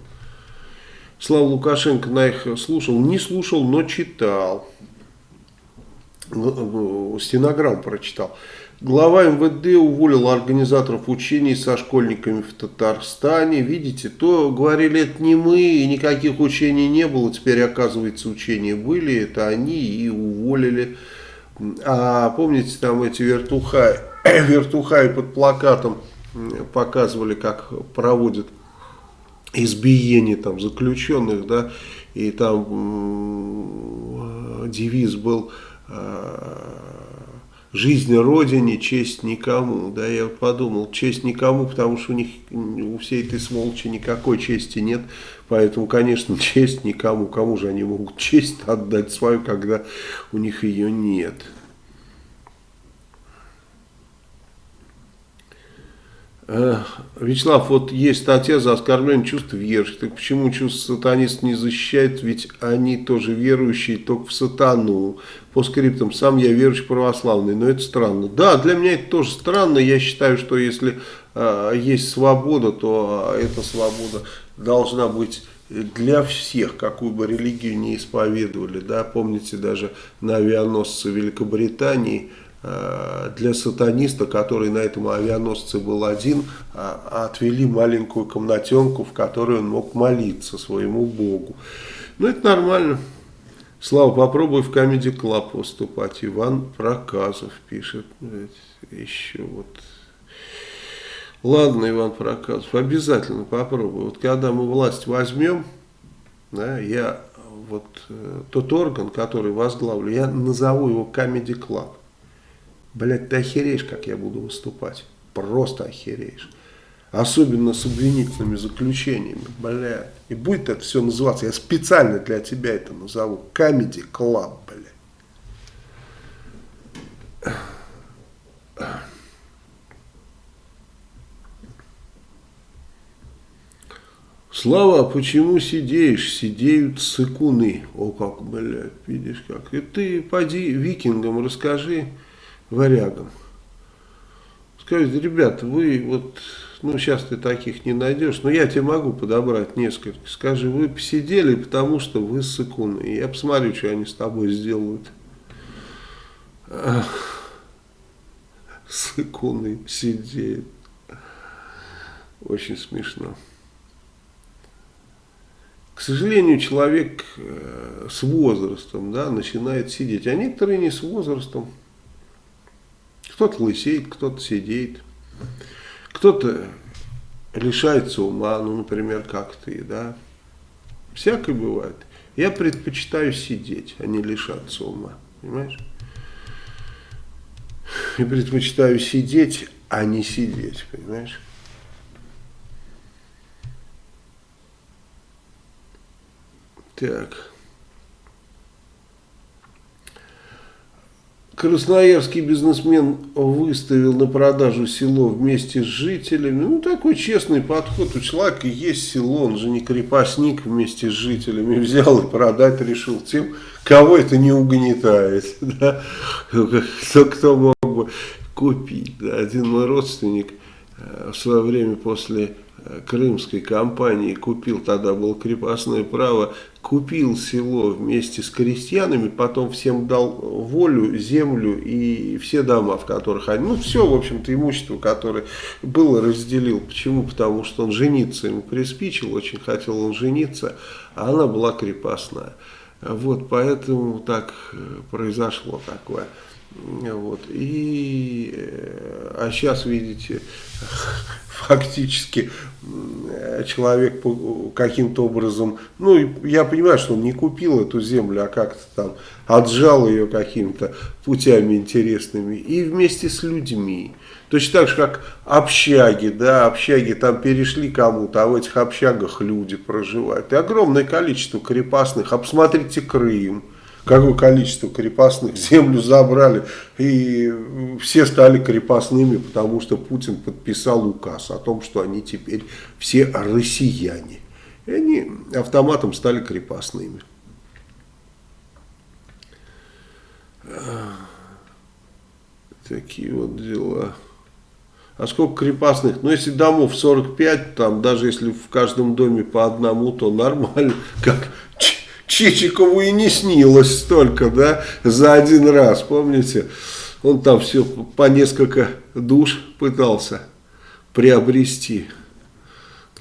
Слава Лукашенко на их слушал, не слушал, но читал. Ну, ну, стенограмм прочитал. Глава МВД уволил организаторов учений со школьниками в Татарстане. Видите, то говорили, это не мы, и никаких учений не было. Теперь, оказывается, учения были, это они и уволили. А помните, там эти вертухаи, вертухаи под плакатом показывали, как проводят избиение там заключенных, да, и там девиз был жизнь Родине, честь никому. Да, я подумал, честь никому, потому что у них, у всей этой сволочи никакой чести нет. Поэтому, конечно, честь никому. Кому же они могут честь отдать свою, когда у них ее нет? Вячеслав, вот есть статья за оскорбление чувств верующих. Так почему чувств сатанист не защищает? Ведь они тоже верующие, только в сатану. По скриптам, сам я верующий православный, но это странно. Да, для меня это тоже странно. Я считаю, что если э, есть свобода, то э, эта свобода должна быть для всех, какую бы религию не исповедовали. Да? Помните, даже на авианосце Великобритании – Э, для сатаниста, который на этом авианосце был один, а, отвели маленькую комнатенку, в которой он мог молиться своему Богу. Ну, это нормально. Слава, попробуй в Comedy Club выступать. Иван Проказов пишет. Еще вот. Ладно, Иван Проказов, обязательно попробую. Вот когда мы власть возьмем, да, я вот э, тот орган, который возглавлю, я назову его Comedy Club. Блять, ты охереешь, как я буду выступать. Просто охереешь. Особенно с обвинительными заключениями. Блядь. И будет это все называться. Я специально для тебя это назову. Comedy Club, блядь. Слава, почему сидеешь? Сидеют сыкуны. О, как, блядь, видишь как. И ты поди викингам расскажи, варягам. Скажите, ребята, вы вот, ну сейчас ты таких не найдешь, но я тебе могу подобрать несколько. Скажи, вы посидели, потому что вы сыкуны. И я посмотрю, что они с тобой сделают. Сыкуны сидеют. Очень смешно. К сожалению, человек э, с возрастом да, начинает сидеть, а некоторые не с возрастом. Кто-то лысеет, кто-то сидит, кто-то лишается ума, ну, например, как ты, да. Всякое бывает. Я предпочитаю сидеть, а не лишаться ума, понимаешь? Я предпочитаю сидеть, а не сидеть, понимаешь? Так. Красноярский бизнесмен выставил на продажу село вместе с жителями. Ну, такой честный подход. У человека есть село, он же не крепостник вместе с жителями. Взял и продать решил тем, кого это не угнетает. Да? Кто, мог бы купить. Да? Один мой родственник э, в свое время после крымской компании купил, тогда было крепостное право, купил село вместе с крестьянами, потом всем дал волю, землю и все дома, в которых они, ну все, в общем-то, имущество, которое было, разделил. Почему? Потому что он жениться ему приспичил, очень хотел он жениться, а она была крепостная. Вот, поэтому так э, произошло такое. Вот. И, э, а сейчас, видите, фактически человек каким-то образом, ну, я понимаю, что он не купил эту землю, а как-то там отжал ее какими-то путями интересными, и вместе с людьми. Точно так же, как общаги, да, общаги там перешли кому-то, а в этих общагах люди проживают. И огромное количество крепостных. Посмотрите Крым какое количество крепостных землю забрали, и все стали крепостными, потому что Путин подписал указ о том, что они теперь все россияне. И они автоматом стали крепостными. Такие вот дела. А сколько крепостных? Ну, если домов 45, там даже если в каждом доме по одному, то нормально. Как Чичикову и не снилось столько, да, за один раз, помните? Он там все по несколько душ пытался приобрести.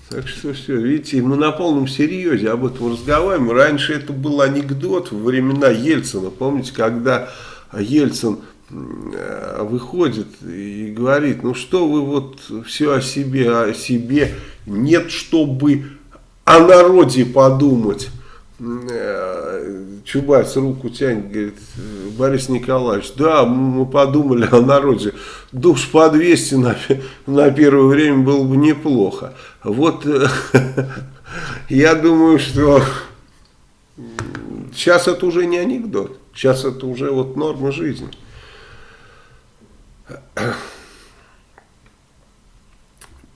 Так что все, видите, мы на полном серьезе об этом разговариваем. Раньше это был анекдот во времена Ельцина. Помните, когда Ельцин э, выходит и говорит, ну что вы вот все о себе, о себе, нет, чтобы о народе подумать. Э, Чубайс руку тянет, говорит, Борис Николаевич, да, мы подумали о народе, душ по 200 на, на первое время было бы неплохо. Вот э, я думаю, что сейчас это уже не анекдот, сейчас это уже вот норма жизни.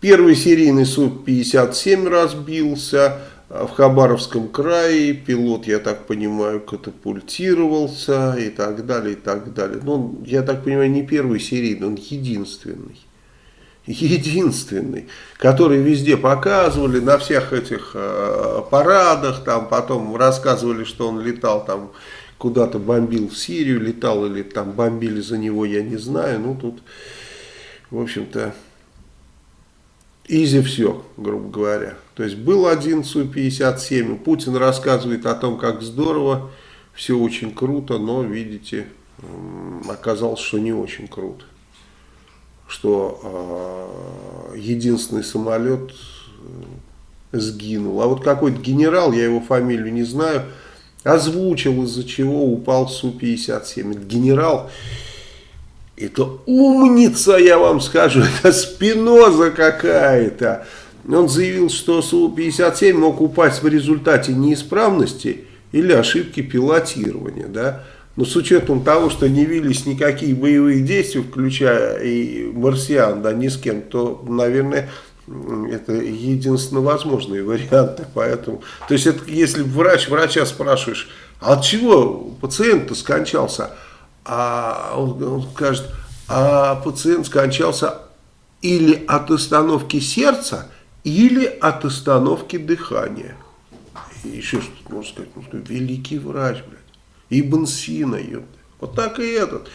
Первый серийный суд 57 разбился, в Хабаровском крае пилот, я так понимаю, катапультировался и так далее, и так далее. Ну, я так понимаю, не первый серийный, он единственный. Единственный, который везде показывали, на всех этих э, парадах, там потом рассказывали, что он летал там куда-то бомбил в Сирию, летал или там бомбили за него, я не знаю. Ну, тут, в общем-то, изи все, грубо говоря. То есть был один Су-57, Путин рассказывает о том, как здорово, все очень круто, но, видите, оказалось, что не очень круто. Что э, единственный самолет сгинул. А вот какой-то генерал, я его фамилию не знаю, озвучил, из-за чего упал Су-57. Это генерал это умница, я вам скажу, это спиноза какая-то. Он заявил, что Су-57 мог упасть в результате неисправности или ошибки пилотирования. Да? Но с учетом того, что не велись никакие боевые действия, включая и марсиан, да, ни с кем, то, наверное, это единственно возможные варианты. Поэтому, то есть, это, если врач, врача спрашиваешь, а от чего пациент-то скончался? А он, он скажет, а пациент скончался или от остановки сердца, или от остановки дыхания. И еще что-то можно сказать, ну, что великий врач, блядь, Ибн Сина, ёпта. Вот так и этот.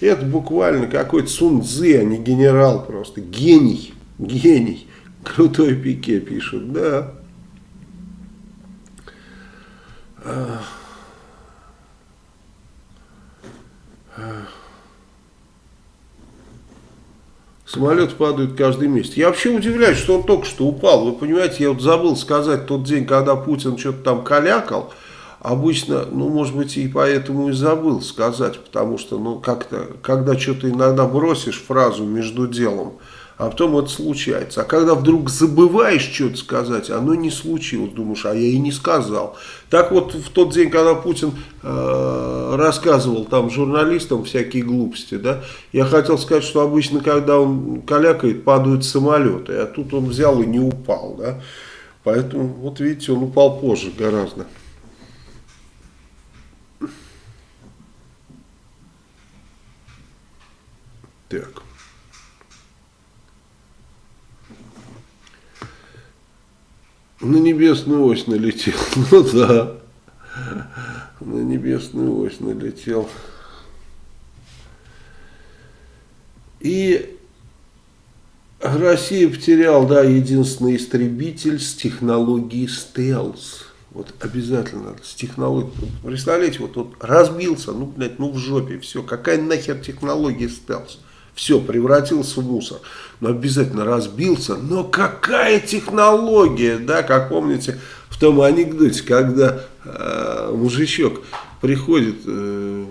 Это буквально какой-то Сун Цзы, а не генерал просто. Гений, гений. Крутой пике пишут, да. Самолет падает каждый месяц. Я вообще удивляюсь, что он только что упал. Вы понимаете, я вот забыл сказать тот день, когда Путин что-то там калякал. Обычно, ну, может быть, и поэтому и забыл сказать, потому что, ну, как-то, когда что-то иногда бросишь фразу между делом, а потом это случается. А когда вдруг забываешь что-то сказать, оно не случилось, думаешь, а я и не сказал. Так вот, в тот день, когда Путин э, рассказывал там журналистам всякие глупости, да, я хотел сказать, что обычно, когда он калякает, падают самолеты, а тут он взял и не упал, да. Поэтому, вот видите, он упал позже гораздо. Так. На небесную ось налетел. Ну да. На небесную ось налетел. И Россия потерял, да, единственный истребитель с технологией стелс. Вот обязательно с технологией. Представляете, вот, вот разбился, ну, блядь, ну в жопе, все. Какая нахер технология стелс? Все, превратился в мусор. Но обязательно разбился. Но какая технология, да, как помните в том анекдоте, когда э, мужичок приходит э,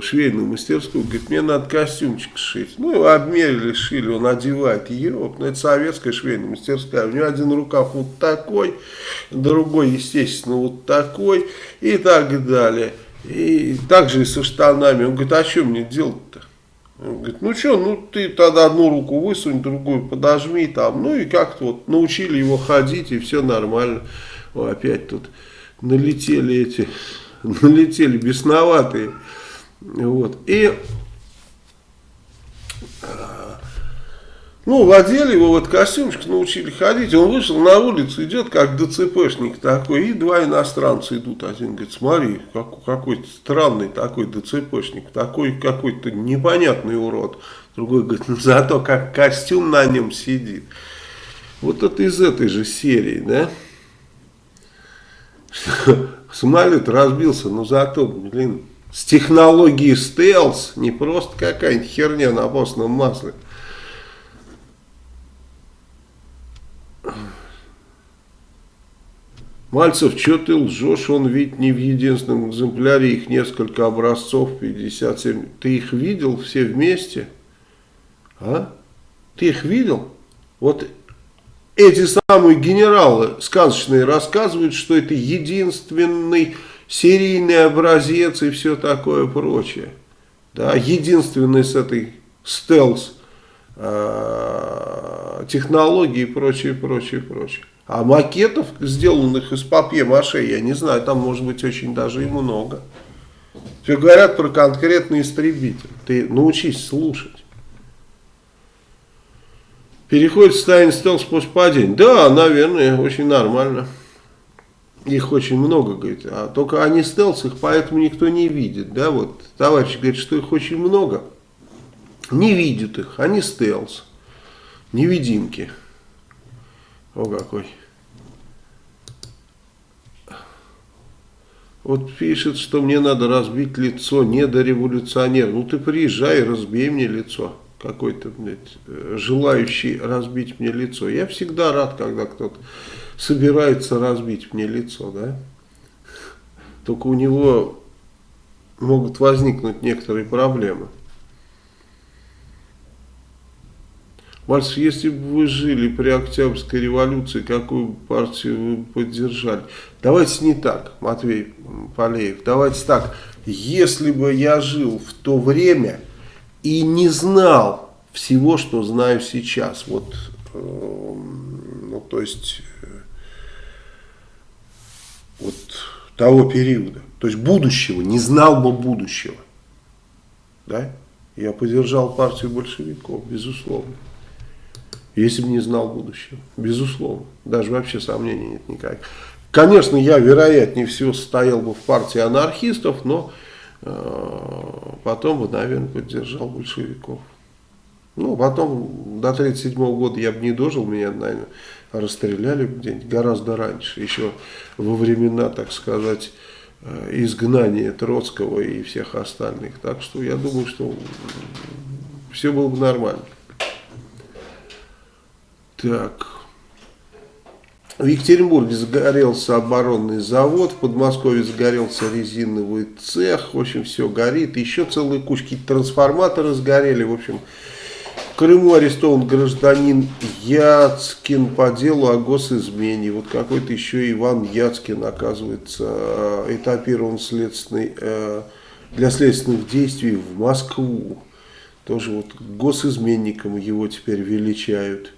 в швейную мастерскую, говорит, мне надо костюмчик сшить. Ну, его обмерили, шили, он одевает. Ероп, ну, это советская швейная мастерская. У него один рукав вот такой, другой, естественно, вот такой и так далее. И также и со штанами. Он говорит, а что мне делать-то? Говорит, ну что, ну ты тогда одну руку высунь, другую подожми там. Ну и как-то вот научили его ходить, и все нормально. О, опять тут налетели эти налетели бесноватые. Вот. И ну, владели его вот костюмчик, научили ходить. Он вышел на улицу, идет как ДЦПшник такой, и два иностранца идут. Один говорит, смотри, как, какой-то странный такой ДЦПшник, такой какой-то непонятный урод. Другой говорит, ну зато как костюм на нем сидит. Вот это из этой же серии, да? Самолет разбился, но зато, блин, с технологией стелс, не просто какая-нибудь херня на постном масле. Мальцев, что ты лжешь, он ведь не в единственном экземпляре, их несколько образцов, 57. Ты их видел все вместе? А? Ты их видел? Вот эти самые генералы сказочные рассказывают, что это единственный серийный образец и все такое прочее. Да, единственный с этой стелс э, технологии и прочее, прочее, прочее. А макетов, сделанных из папье-маше, я не знаю, там может быть очень даже и много. Все говорят про конкретный истребитель. Ты научись слушать. Переходит в состояние стелс после падения. Да, наверное, очень нормально. Их очень много, говорит. А только они стелс, их поэтому никто не видит. Да, вот товарищ говорит, что их очень много. Не видят их, они стелс. Невидимки. О какой. Вот пишет, что мне надо разбить лицо недореволюционер. Ну ты приезжай, разбей мне лицо какой-то, желающий разбить мне лицо. Я всегда рад, когда кто-то собирается разбить мне лицо, да. Только у него могут возникнуть некоторые проблемы. Мальцев, если бы вы жили при Октябрьской революции, какую партию вы поддержали? Давайте не так, Матвей Полеев, давайте так. Если бы я жил в то время и не знал всего, что знаю сейчас. Вот, э, ну, то есть, э, вот того периода. То есть, будущего, не знал бы будущего. Да? Я поддержал партию большевиков, безусловно. Если бы не знал будущего, безусловно. Даже вообще сомнений нет никаких. Конечно, я, вероятнее всего, стоял бы в партии анархистов, но Э, потом бы, наверное, поддержал большевиков. Ну, потом, до 1937 года я бы не дожил, меня, наверное, расстреляли где-нибудь гораздо раньше, еще во времена, так сказать, э, изгнания Троцкого и всех остальных. Так что я думаю, что все было бы нормально. Так. В Екатеринбурге загорелся оборонный завод, в Подмосковье загорелся резиновый цех, в общем, все горит. Еще целые кучки трансформаторы сгорели, в общем. В Крыму арестован гражданин Яцкин по делу о госизмене. Вот какой-то еще Иван Яцкин, оказывается, э, этапирован следственный, э, для следственных действий в Москву. Тоже вот госизменником его теперь величают.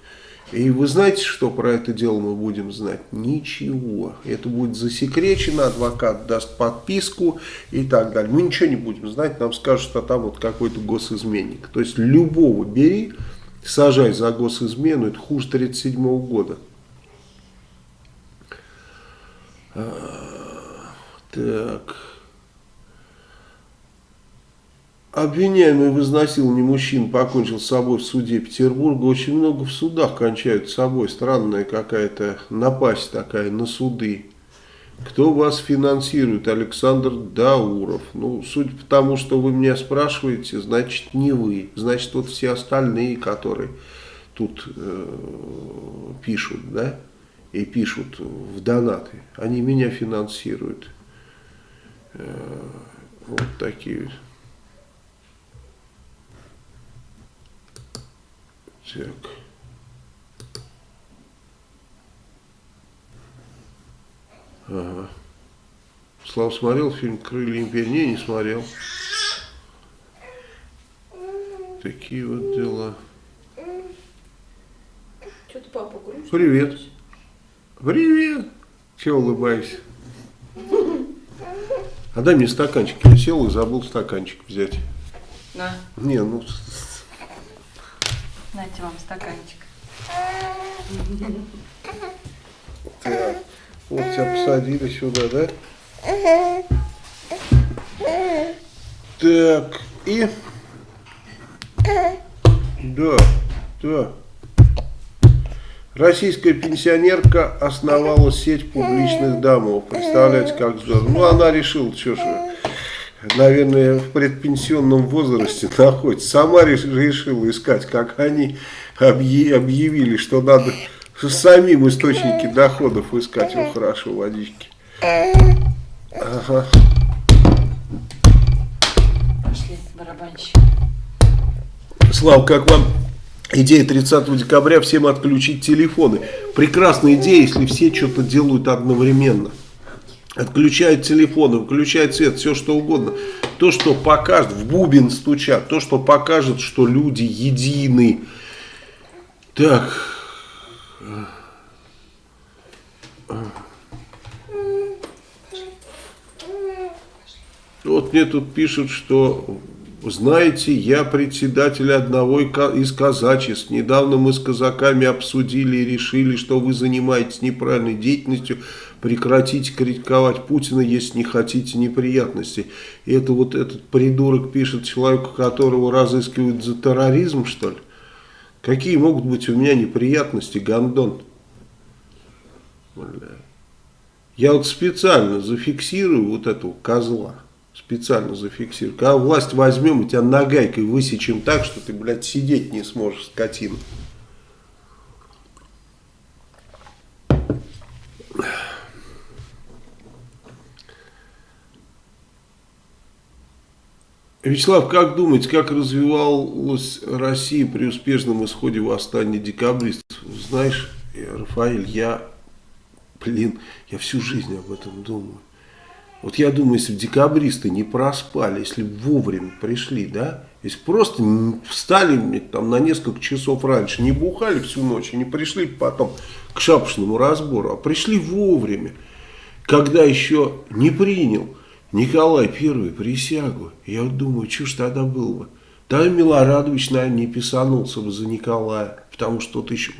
И вы знаете, что про это дело мы будем знать? Ничего. Это будет засекречено, адвокат даст подписку и так далее. Мы ничего не будем знать, нам скажут, что там вот какой-то госизменник. То есть любого бери, сажай за госизмену, это хуже 1937 года. А, так... Обвиняемый в изнасиловании мужчин покончил с собой в суде Петербурга. Очень много в судах кончают с собой. Странная какая-то напасть такая на суды. Кто вас финансирует? Александр Дауров. Ну, судя по тому, что вы меня спрашиваете, значит не вы. Значит вот все остальные, которые тут э, пишут, да, и пишут в донаты, они меня финансируют. Э, вот такие. Так. Ага. Слава смотрел фильм «Крылья империи»? Не, не смотрел. Такие вот дела. Что ты, папа, грустный? Привет. Привет. Чего улыбаешься? А дай мне стаканчик. Я сел и забыл стаканчик взять. На, Не, ну, нате вам стаканчик. так. Вот тебя посадили сюда, да? Так, и... Да, да. Российская пенсионерка основала сеть публичных домов. Представляете, как здорово. Ну, она решила, что ж, наверное, в предпенсионном возрасте находится. Сама реш- решила искать, как они объ- объявили, что надо самим источники доходов искать. Ну, хорошо, водички. Ага. Пошли, барабанщик. Слава, как вам идея 30 декабря всем отключить телефоны? Прекрасная идея, если все что-то делают одновременно. Отключают телефоны, выключают свет, все что угодно. То, что покажет, в бубен стучат, то, что покажет, что люди едины. Так. Вот мне тут пишут, что, знаете, я председатель одного из казачеств. Недавно мы с казаками обсудили и решили, что вы занимаетесь неправильной деятельностью. Прекратите критиковать Путина, если не хотите неприятностей. И это вот этот придурок пишет человеку, которого разыскивают за терроризм, что ли? Какие могут быть у меня неприятности, Гондон? Бля. Я вот специально зафиксирую вот этого козла. Специально зафиксирую. Когда власть возьмем и тебя нагайкой высечем так, что ты, блядь, сидеть не сможешь, скотина. Вячеслав, как думаете, как развивалась Россия при успешном исходе восстания декабристов? Знаешь, Рафаэль, я, блин, я всю жизнь об этом думаю. Вот я думаю, если бы декабристы не проспали, если бы вовремя пришли, да, если просто встали там на несколько часов раньше, не бухали всю ночь, и не пришли потом к шапошному разбору, а пришли вовремя, когда еще не принял Николай Первый присягу. Я вот думаю, что ж тогда было бы? Тогда Милорадович, наверное, не писанулся бы за Николая, потому что тот еще,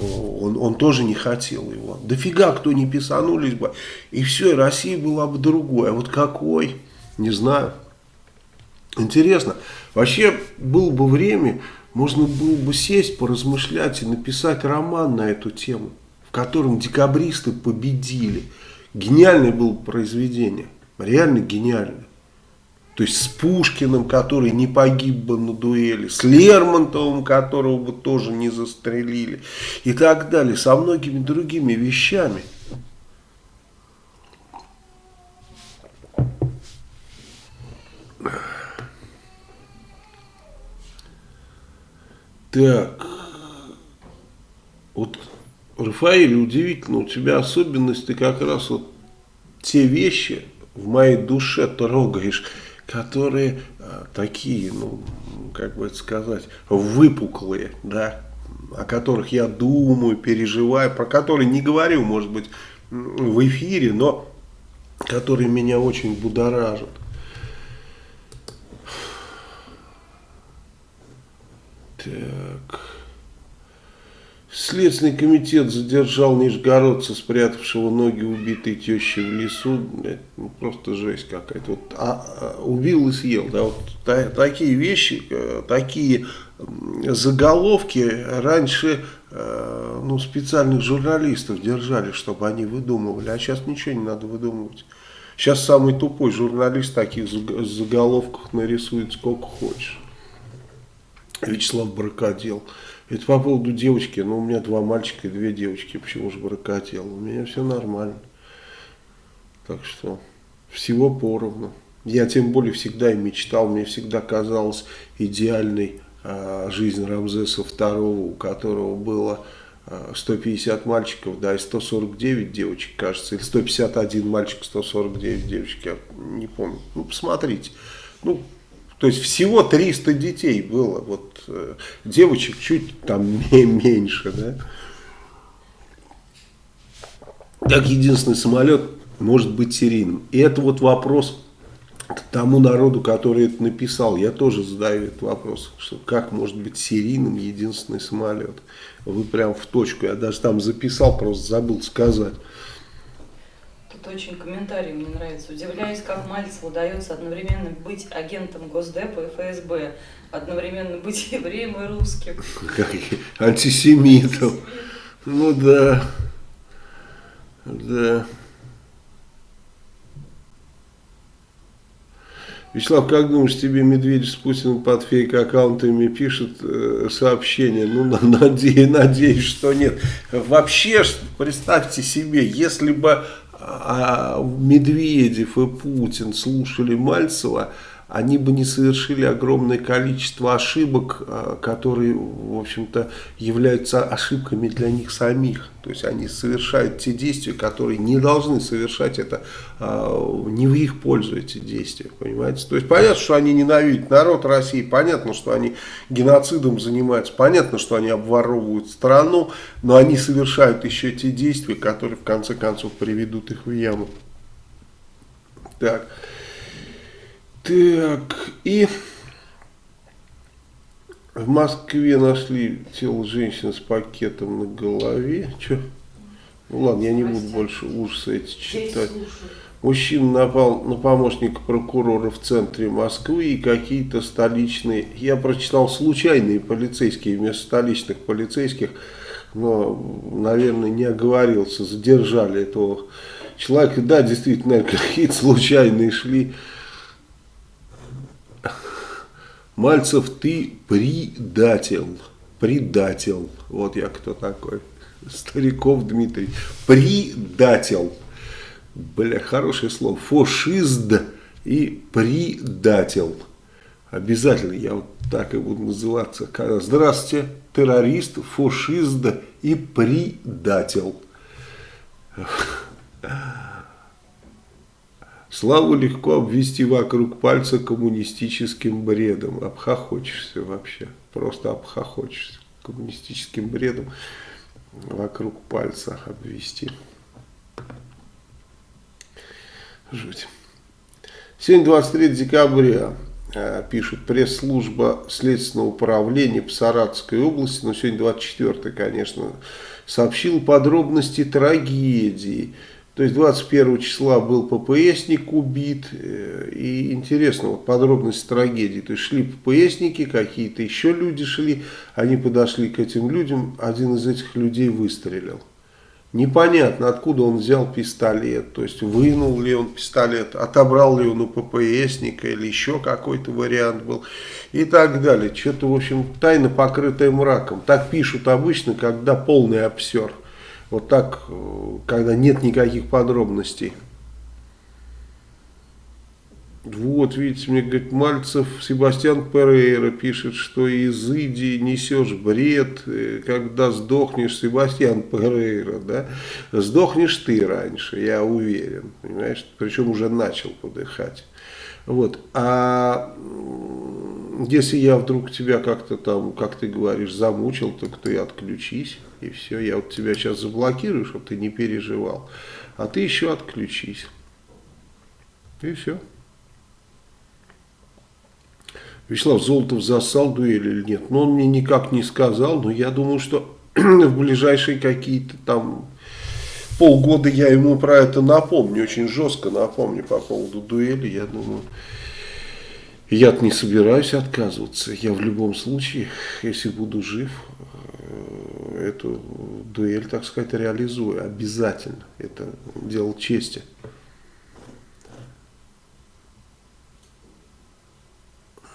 он, он тоже не хотел его. Дофига кто не писанулись бы, и все, и Россия была бы другой. А вот какой, не знаю. Интересно. Вообще, было бы время, можно было бы сесть, поразмышлять и написать роман на эту тему, в котором декабристы победили. Гениальное было бы произведение. Реально гениальное. То есть с Пушкиным, который не погиб бы на дуэли, с Лермонтовым, которого бы тоже не застрелили и так далее, со многими другими вещами. Так, вот, Рафаэль, удивительно, у тебя особенность, ты как раз вот те вещи в моей душе трогаешь, которые а, такие, ну, как бы это сказать, выпуклые, да, о которых я думаю, переживаю, про которые не говорю, может быть, в эфире, но которые меня очень будоражат. Так. Следственный комитет задержал нижегородца, спрятавшего ноги убитой тещи в лесу. Ну, просто жесть какая-то. Вот, а, а, убил и съел. Да, вот та, такие вещи, э, такие заголовки раньше э, ну, специальных журналистов держали, чтобы они выдумывали. А сейчас ничего не надо выдумывать. Сейчас самый тупой журналист таких заголовках нарисует сколько хочешь. Вячеслав Бракодел. Это по поводу девочки. Ну, у меня два мальчика и две девочки. Почему же бракотел? У меня все нормально. Так что всего поровну. Я тем более всегда и мечтал. Мне всегда казалось идеальной а, жизнь Рамзеса II, у которого было 150 а, мальчиков, да, и 149 девочек, кажется, или 151 мальчик, 149 девочек, я не помню. Ну, посмотрите. Ну, то есть всего 300 детей было, вот э, девочек чуть там меньше, да. Как единственный самолет может быть серийным. И это вот вопрос к тому народу, который это написал. Я тоже задаю этот вопрос, что как может быть серийным единственный самолет. Вы прям в точку, я даже там записал, просто забыл сказать. Тут очень комментарий мне нравится. Удивляюсь, как Мальцеву удается одновременно быть агентом Госдепа и ФСБ, одновременно быть евреем и русским. Как антисемитом. Ну да. Да. Вячеслав, как думаешь, тебе Медведев с Путиным под фейк-аккаунтами пишет э, сообщение? Ну, надеюсь, надеюсь, что нет. Вообще, представьте себе, если бы а Медведев и Путин слушали Мальцева, они бы не совершили огромное количество ошибок, а, которые, в общем-то, являются ошибками для них самих. То есть они совершают те действия, которые не должны совершать это, а, не в их пользу эти действия, понимаете? То есть понятно, что они ненавидят народ России, понятно, что они геноцидом занимаются, понятно, что они обворовывают страну, но они совершают еще те действия, которые в конце концов приведут их в яму. Так. Так, и в Москве нашли тело женщины с пакетом на голове. Че? Ну ладно, я не буду больше ужасы эти читать. Мужчина напал на помощника прокурора в центре Москвы и какие-то столичные, я прочитал случайные полицейские вместо столичных полицейских, но, наверное, не оговорился, задержали этого человека. Да, действительно, какие-то случайные шли Мальцев, ты предатель. Предатель. Вот я кто такой. Стариков Дмитрий. Предатель. Бля, хорошее слово. Фашист и предатель. Обязательно я вот так и буду называться. Здравствуйте, террорист, фашист и предатель. Славу легко обвести вокруг пальца коммунистическим бредом. Обхохочешься вообще. Просто обхохочешься. Коммунистическим бредом вокруг пальца обвести. Жуть. Сегодня 23 декабря э, пишет пресс-служба Следственного управления по Саратовской области, но сегодня 24 конечно, сообщил подробности трагедии то есть 21 числа был ППСник убит. Э, и интересно, вот подробности трагедии. То есть шли ППСники, какие-то еще люди шли. Они подошли к этим людям. Один из этих людей выстрелил. Непонятно, откуда он взял пистолет. То есть вынул ли он пистолет, отобрал ли он у ППСника или еще какой-то вариант был. И так далее. Что-то, в общем, тайна покрытая мраком. Так пишут обычно, когда полный обсер. Вот так, э, когда нет никаких подробностей. Вот, видите, мне говорит, Мальцев Себастьян Перейра пишет, что из Иди несешь бред, э, когда сдохнешь, Себастьян Перейра, да, сдохнешь ты раньше, я уверен, понимаешь, причем уже начал подыхать. Вот, а если я вдруг тебя как-то там, как ты говоришь, замучил, так ты отключись. И все, я вот тебя сейчас заблокирую, чтобы ты не переживал. А ты еще отключись. И все. Вячеслав Золотов засал дуэль или нет? Ну, он мне никак не сказал, но я думаю, что в ближайшие какие-то там полгода я ему про это напомню, очень жестко напомню по поводу дуэли, я думаю, я не собираюсь отказываться, я в любом случае, если буду жив, э, эту дуэль, так сказать, реализую, обязательно, это дело чести.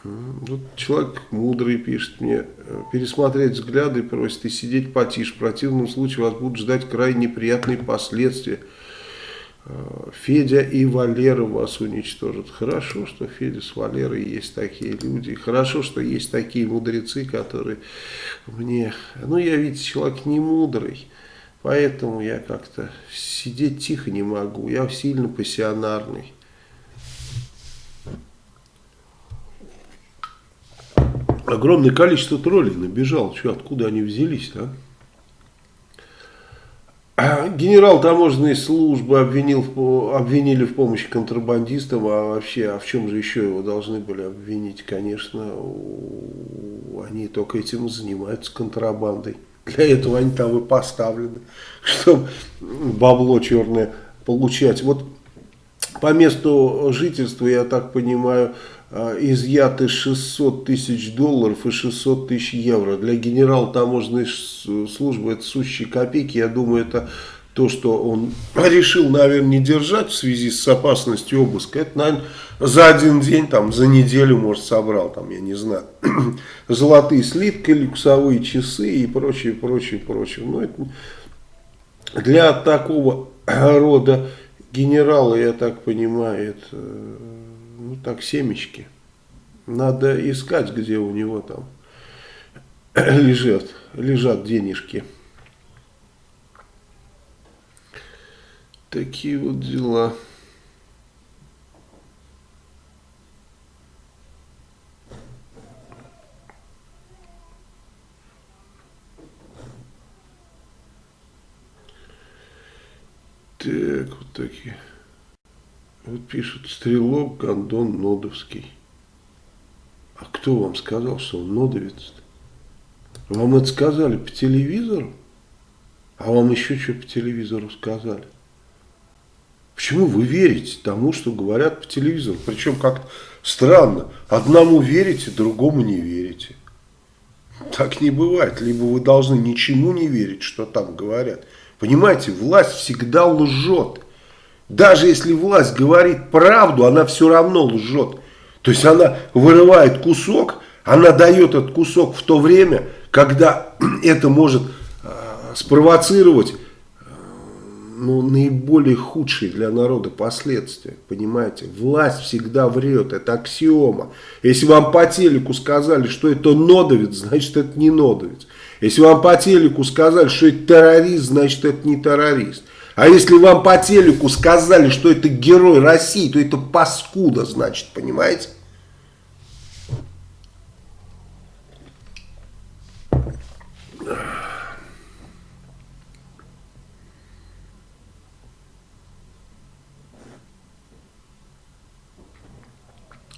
Вот человек мудрый пишет мне, пересмотреть взгляды просит и сидеть потише. В противном случае вас будут ждать крайне неприятные последствия. Э, Федя и Валера вас уничтожат. Хорошо, что Федя с Валерой есть такие люди. Хорошо, что есть такие мудрецы, которые мне... Ну, я ведь человек не мудрый. Поэтому я как-то сидеть тихо не могу. Я сильно пассионарный. огромное количество троллей набежало. Что, откуда они взялись-то? А? Генерал таможенной службы обвинил, обвинили в помощи контрабандистам, а вообще, а в чем же еще его должны были обвинить? Конечно, они только этим занимаются контрабандой. Для этого они там и поставлены, чтобы бабло черное получать. Вот по месту жительства, я так понимаю, а, изъяты 600 тысяч долларов и 600 тысяч евро. Для генерала таможенной службы это сущие копейки. Я думаю, это то, что он решил, наверное, не держать в связи с опасностью обыска. Это, наверное, за один день, там, за неделю, может, собрал, там, я не знаю, золотые слитки, люксовые часы и прочее, прочее, прочее. Но это для такого рода генерала, я так понимаю, это ну так, семечки. Надо искать, где у него там лежат, лежат денежки. Такие вот дела. Так, вот такие. Вот пишут, стрелок Гондон Нодовский. А кто вам сказал, что он нодовец -то? Вам это сказали по телевизору? А вам еще что по телевизору сказали? Почему вы верите тому, что говорят по телевизору? Причем как странно. Одному верите, другому не верите. Так не бывает. Либо вы должны ничему не верить, что там говорят. Понимаете, власть всегда лжет. Даже если власть говорит правду, она все равно лжет. То есть она вырывает кусок, она дает этот кусок в то время, когда это может э, спровоцировать э, ну, наиболее худшие для народа последствия. Понимаете? Власть всегда врет, это аксиома. Если вам по телеку сказали, что это нодовец, значит это не нодовец. Если вам по телеку сказали, что это террорист, значит это не террорист. А если вам по телеку сказали, что это герой России, то это паскуда, значит, понимаете?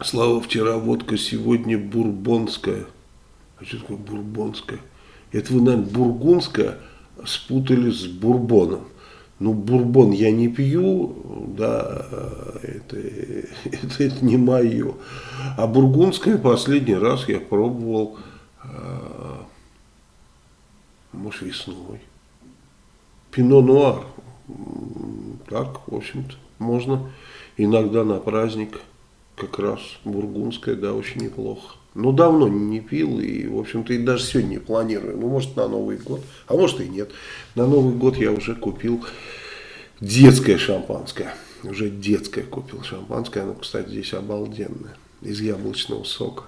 Слава, вчера водка, сегодня бурбонская. А что такое бурбонская? Это вы, наверное, бургундская спутали с бурбоном. Ну, бурбон я не пью, да, это, это, это не мое. А бургундское последний раз я пробовал, а, может, весной. Пино нуар. Так, в общем-то, можно иногда на праздник, как раз бургундское, да, очень неплохо. Но давно не пил и, в общем-то, и даже сегодня планирую. Ну, может, на Новый год, а может и нет. На Новый год я уже купил детское шампанское. Уже детское купил шампанское. Оно, кстати, здесь обалденное. Из яблочного сока.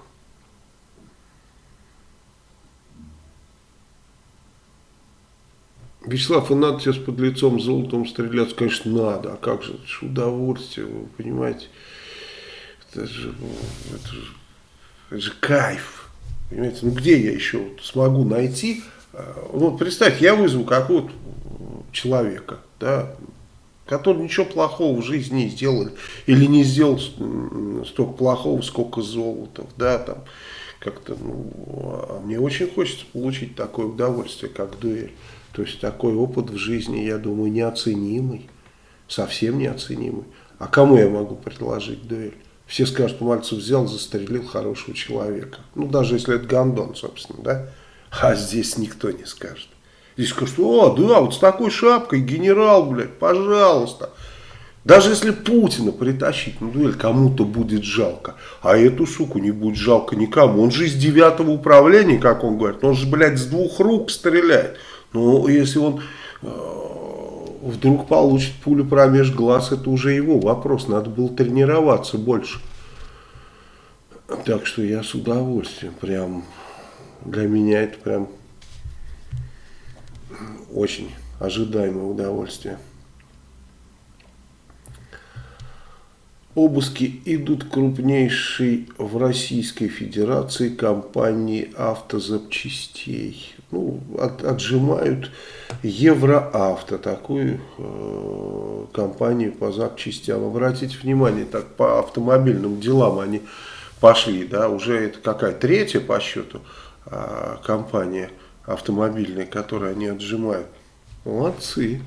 Вячеслав, и надо тебе с подлецом золотом стреляться? Конечно, надо. А как же? Это же удовольствие, вы понимаете? Это же, это же это же кайф. Понимаете, ну где я еще смогу найти? А, ну, представь, я вызову какого-то человека, да, который ничего плохого в жизни не сделал, или не сделал столько плохого, сколько золота, да, там, как-то, ну, а мне очень хочется получить такое удовольствие, как дуэль. То есть такой опыт в жизни, я думаю, неоценимый, совсем неоценимый. А кому я могу предложить дуэль? Все скажут, Мальцев взял, застрелил хорошего человека. Ну, даже если это Гондон, собственно, да? А здесь никто не скажет. Здесь скажут, о, да, вот с такой шапкой генерал, блядь, пожалуйста. Даже если Путина притащить на дуэль, кому-то будет жалко. А эту суку не будет жалко никому. Он же из девятого управления, как он говорит. Он же, блядь, с двух рук стреляет. Но если он э, вдруг получит пулю промеж глаз, это уже его вопрос. Надо было тренироваться больше. Так что я с удовольствием. Прям для меня это прям очень ожидаемое удовольствие. Обыски идут крупнейшей в Российской Федерации компании автозапчастей. Ну, от, отжимают Евроавто, такую э, компанию по запчастям. Обратите внимание, так по автомобильным делам они пошли, да, уже это какая третья по счету э, компания автомобильная, которую они отжимают. Молодцы.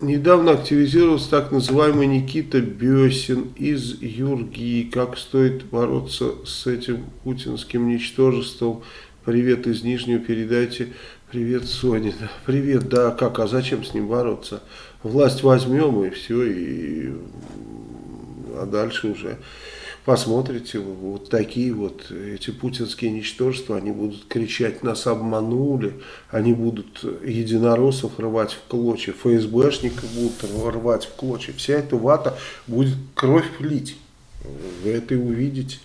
А, недавно активизировался так называемый Никита Бесин из Юргии. Как стоит бороться с этим путинским ничтожеством? Привет из Нижнего передайте. Привет, Соня. Привет, да, как, а зачем с ним бороться? Власть возьмем и все, и... а дальше уже посмотрите, вот такие вот эти путинские ничтожества, они будут кричать, нас обманули, они будут единороссов рвать в клочья, ФСБшников будут рвать в клочья, вся эта вата будет кровь лить, вы это увидите,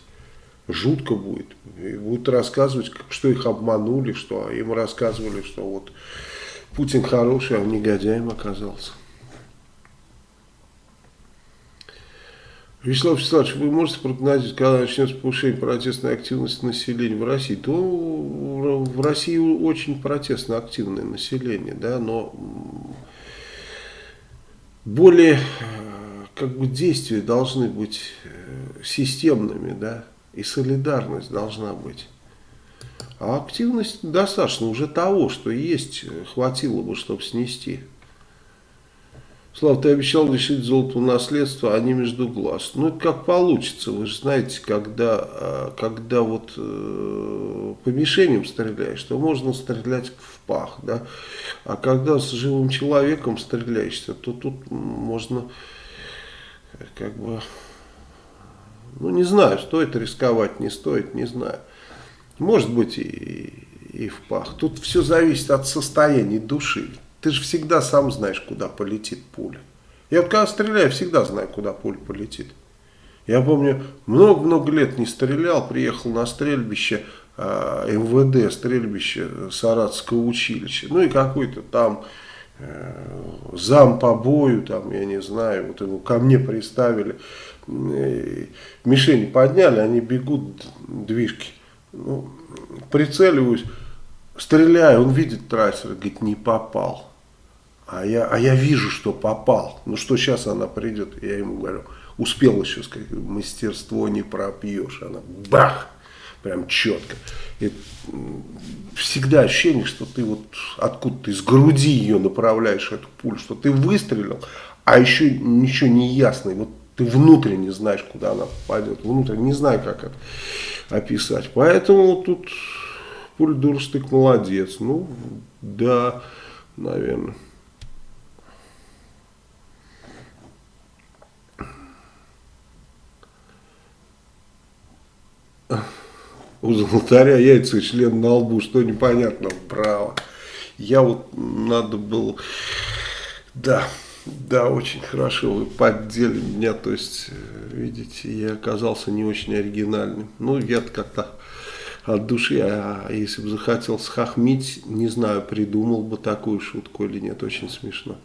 жутко будет, и будут рассказывать, что их обманули, что им рассказывали, что вот Путин хороший, а негодяем оказался. Вячеслав Вячеславович, вы можете прогнозировать, когда начнется повышение протестной активности населения в России? То в России очень протестно активное население, да, но более как бы действия должны быть э, системными, да, и солидарность должна быть. А активность достаточно уже того, что есть, хватило бы, чтобы снести. Слава, ты обещал лишить золотого наследства, а не между глаз. Ну, это как получится. Вы же знаете, когда, а, когда вот э, по мишеням стреляешь, то можно стрелять в пах, да. А когда с живым человеком стреляешься, то тут можно как бы, ну, не знаю, стоит рисковать, не стоит, не знаю. Может быть и, и в пах. Тут все зависит от состояния души. Ты же всегда сам знаешь, куда полетит пуля. Я вот когда стреляю, всегда знаю, куда пуля полетит. Я помню, много-много лет не стрелял, приехал на стрельбище э, МВД, стрельбище Саратского училища. Ну и какой-то там э, зам по бою, там, я не знаю, вот его ко мне приставили. Э, мишени подняли, они бегут, движки. Ну, прицеливаюсь, стреляю, он видит трассер, говорит, не попал. А я, а я вижу, что попал. Ну что сейчас она придет? Я ему говорю, успел еще сказать, мастерство не пропьешь. Она бах, прям четко. И всегда ощущение, что ты вот откуда-то из груди ее направляешь, эту пулю, что ты выстрелил, а еще ничего не ясно. И вот ты внутренне знаешь, куда она попадет. Внутренне не знаю, как это описать. Поэтому тут пуль дурстык молодец. Ну, да, наверное. У золотаря яйца и член на лбу, что непонятно, право. Я вот надо было, да, да, очень хорошо вы поддели меня, то есть, э, видите, я оказался не очень оригинальным. Ну, я как-то от души, а если бы захотел схохмить, не знаю, придумал бы такую шутку или нет, очень смешно.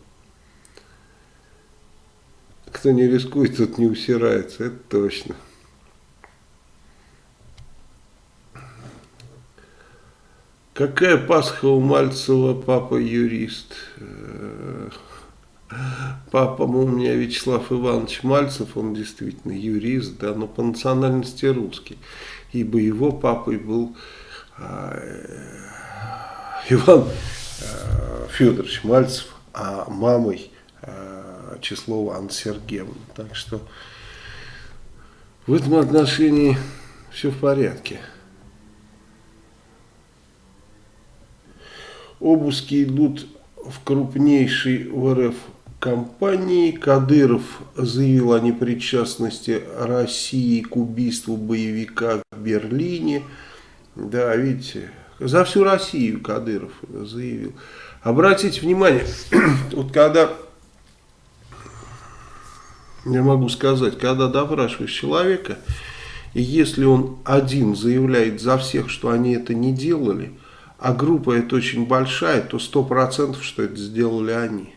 Кто не рискует, тот не усирается, это точно. Какая Пасха у Мальцева, папа юрист? Папа у меня Вячеслав Иванович Мальцев, он действительно юрист, да, но по национальности русский. Ибо его папой был э, Иван э, Федорович Мальцев, а мамой э, Числова Анна Сергеевна. Так что в этом отношении все в порядке. Обыски идут в крупнейшей в РФ компании. Кадыров заявил о непричастности России к убийству боевика в Берлине. Да, видите, за всю Россию Кадыров заявил. Обратите внимание, вот когда, я могу сказать, когда допрашиваешь человека, и если он один заявляет за всех, что они это не делали, а группа это очень большая, то сто процентов, что это сделали они.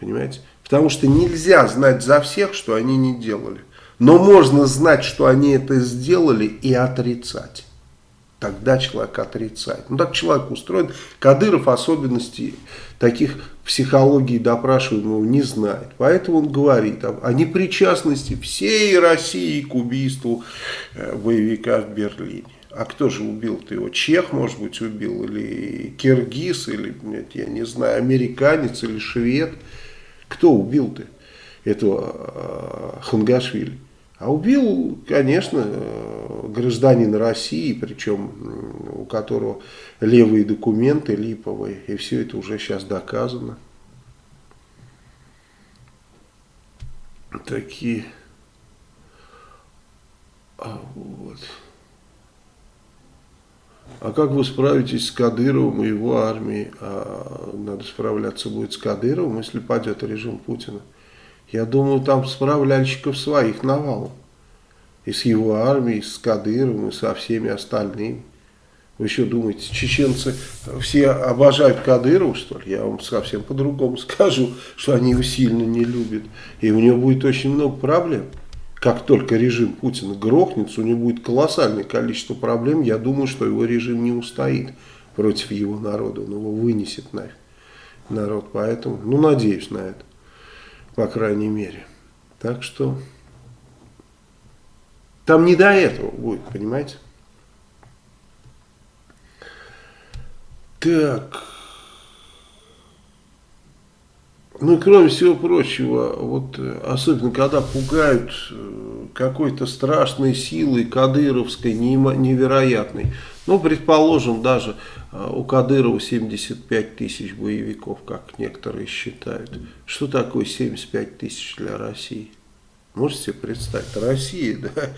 Понимаете? Потому что нельзя знать за всех, что они не делали. Но можно знать, что они это сделали и отрицать. Тогда человек отрицает. Ну так человек устроен. Кадыров особенностей таких психологии допрашиваемого не знает. Поэтому он говорит о, о непричастности всей России к убийству э, боевика в Берлине. А кто же убил-то его? Чех, может быть, убил? Или киргиз? Или, нет, я не знаю, американец или швед? Кто убил-то этого э, Хангашвили? А убил, конечно, э, гражданин России, причем у которого левые документы липовые, и все это уже сейчас доказано. Такие. А вот. А как вы справитесь с Кадыровым и его армией? А надо справляться будет с Кадыровым, если падет режим Путина. Я думаю, там справляльщиков своих навалом. И с его армией, и с Кадыровым, и со всеми остальными. Вы еще думаете, чеченцы все обожают Кадырова, что ли? Я вам совсем по-другому скажу, что они его сильно не любят. И у него будет очень много проблем. Как только режим Путина грохнется, у него будет колоссальное количество проблем. Я думаю, что его режим не устоит против его народа. Он его вынесет на народ. Поэтому, ну, надеюсь на это по крайней мере. Так что там не до этого будет, понимаете? Так. Ну кроме всего прочего, вот особенно когда пугают э, какой-то страшной силой кадыровской, невероятной. Ну, предположим, даже а, у Кадырова 75 тысяч боевиков, как некоторые считают. Что такое 75 тысяч для России? Можете себе представить? Россия, да,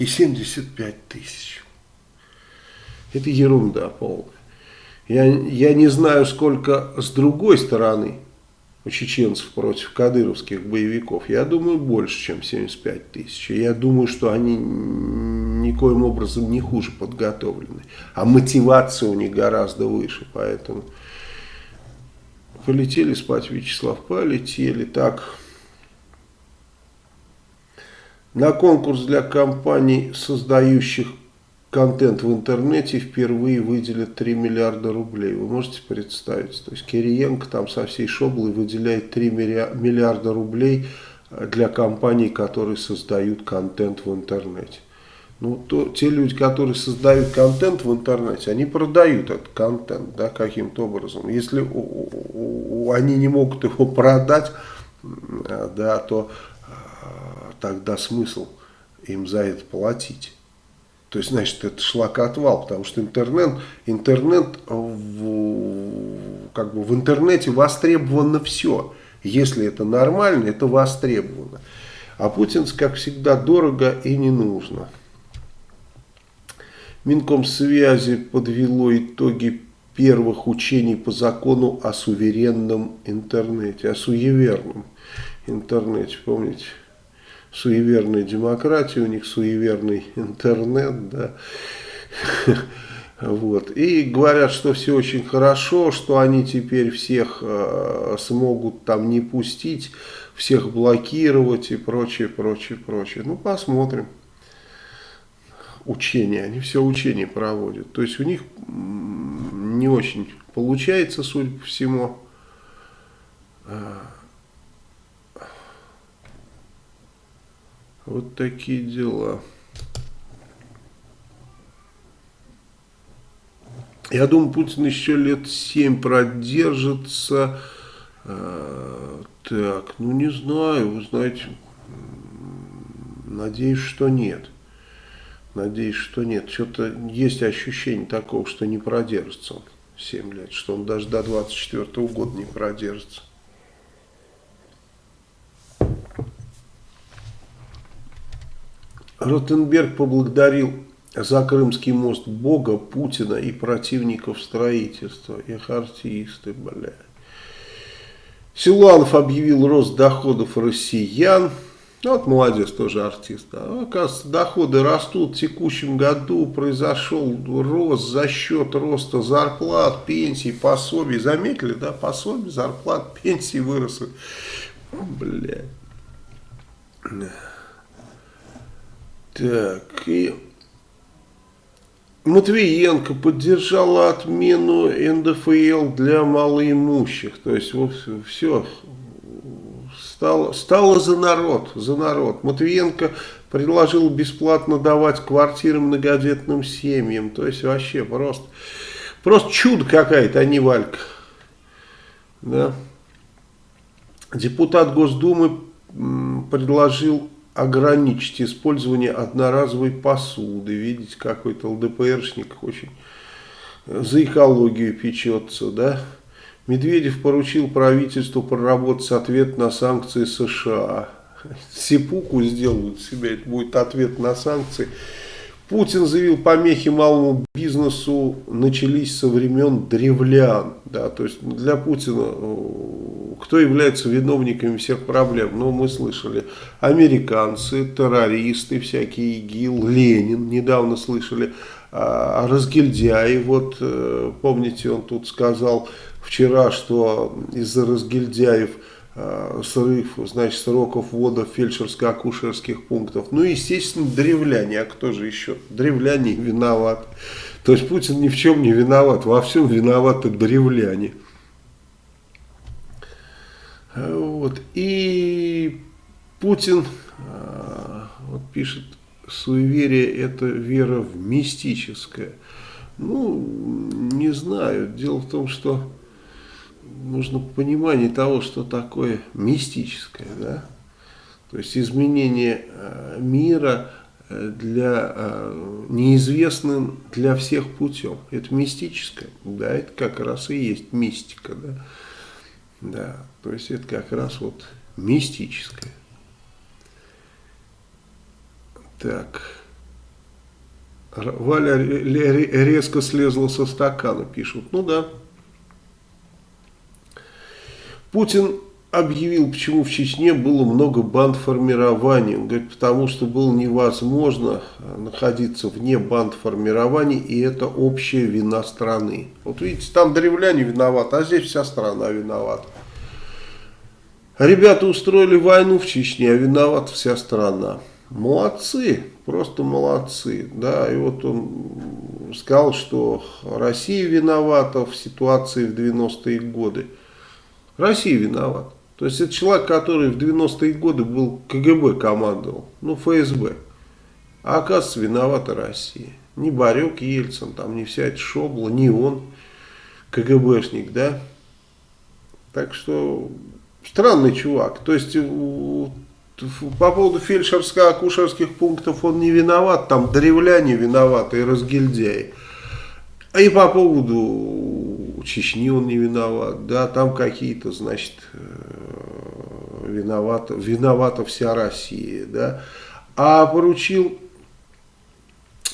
и 75 тысяч. Это ерунда полная. Я, я не знаю, сколько с другой стороны чеченцев против кадыровских боевиков. Я думаю, больше, чем 75 тысяч. Я думаю, что они никоим образом не хуже подготовлены. А мотивация у них гораздо выше. Поэтому полетели спать, Вячеслав, полетели. Так, на конкурс для компаний, создающих контент в интернете впервые выделят 3 миллиарда рублей. Вы можете представить? То есть Кириенко там со всей шоблой выделяет 3 миллиарда рублей для компаний, которые создают контент в интернете. Ну, то, те люди, которые создают контент в интернете, они продают этот контент, да, каким-то образом. Если они не могут его продать, да, то а, тогда смысл им за это платить. То есть, значит, это шлакоотвал, потому что интернет, интернет в, как бы в интернете востребовано все. Если это нормально, это востребовано. А путинс, как всегда, дорого и не нужно. Минкомсвязи подвело итоги первых учений по закону о суверенном интернете, о суеверном интернете, помните? Суеверная демократия, у них суеверный интернет, да. Вот. И говорят, что все очень хорошо, что они теперь всех э, смогут там не пустить, всех блокировать и прочее, прочее, прочее. Ну, посмотрим учения, они все учения проводят. То есть у них не очень получается, судя по всему. Вот такие дела. Я думаю, Путин еще лет семь продержится. А, так, ну не знаю, вы знаете, надеюсь, что нет. Надеюсь, что нет. Что-то есть ощущение такого, что не продержится он 7 лет, что он даже до 24 -го года не продержится. Ротенберг поблагодарил за Крымский мост Бога, Путина и противников строительства. Их артисты, бля. Силуанов объявил рост доходов россиян. Ну, вот молодец, тоже артист. А, оказывается, доходы растут. В текущем году произошел рост за счет роста зарплат, пенсий, пособий. Заметили, да? Пособий, зарплат, пенсии выросли. Бля. Так, и Матвиенко поддержала отмену НДФЛ для малоимущих. То есть, вот все, стало, стало за народ, за народ. Матвиенко предложил бесплатно давать квартиры многодетным семьям. То есть, вообще просто, просто чудо какая-то, а не Валька. Да. Депутат Госдумы предложил ограничить использование одноразовой посуды. Видите, какой-то ЛДПРшник очень за экологию печется, да? Медведев поручил правительству проработать ответ на санкции США. Сипуку сделают себе, это будет ответ на санкции. Путин заявил, помехи малому бизнесу начались со времен древлян. Да, то есть для Путина э, кто является виновниками всех проблем? Ну, мы слышали, американцы, террористы, всякие ИГИЛ, Ленин, недавно слышали, а, разгильдяи, вот э, помните, он тут сказал вчера, что из-за разгильдяев Э, срыв, значит, сроков ввода фельдшерско-акушерских пунктов. Ну, естественно, древляне. А кто же еще? Древляне виноват. То есть Путин ни в чем не виноват. Во всем виноваты древляне. Вот. И Путин э, вот пишет, суеверие это вера в мистическое. Ну, не знаю. Дело в том, что нужно понимание того, что такое мистическое, да? То есть изменение э, мира э, для э, неизвестным для всех путем. Это мистическое, да, это как раз и есть мистика, да. Да, то есть это как раз вот мистическое. Так. Валя резко слезла со стакана, пишут. Ну да. Путин объявил, почему в Чечне было много бандформирований. Он говорит, потому что было невозможно э, находиться вне бандформирований, и это общая вина страны. Вот видите, там древляне виноваты, а здесь вся страна виновата. Ребята устроили войну в Чечне, а виновата вся страна. Молодцы, просто молодцы. Да, и вот он сказал, что Россия виновата в ситуации в 90-е годы. Россия виновата. То есть это человек, который в 90-е годы был КГБ командовал, ну ФСБ. А оказывается виновата Россия. Не Барек Ельцин, там не вся эта шобла, не он, КГБшник, да. Так что странный чувак. То есть по поводу фельдшерско-акушерских пунктов он не виноват, там древляне виноваты и разгильдяи. И по поводу Чечни он не виноват, да, там какие-то, значит, э, виновата, виновата вся Россия, да. А поручил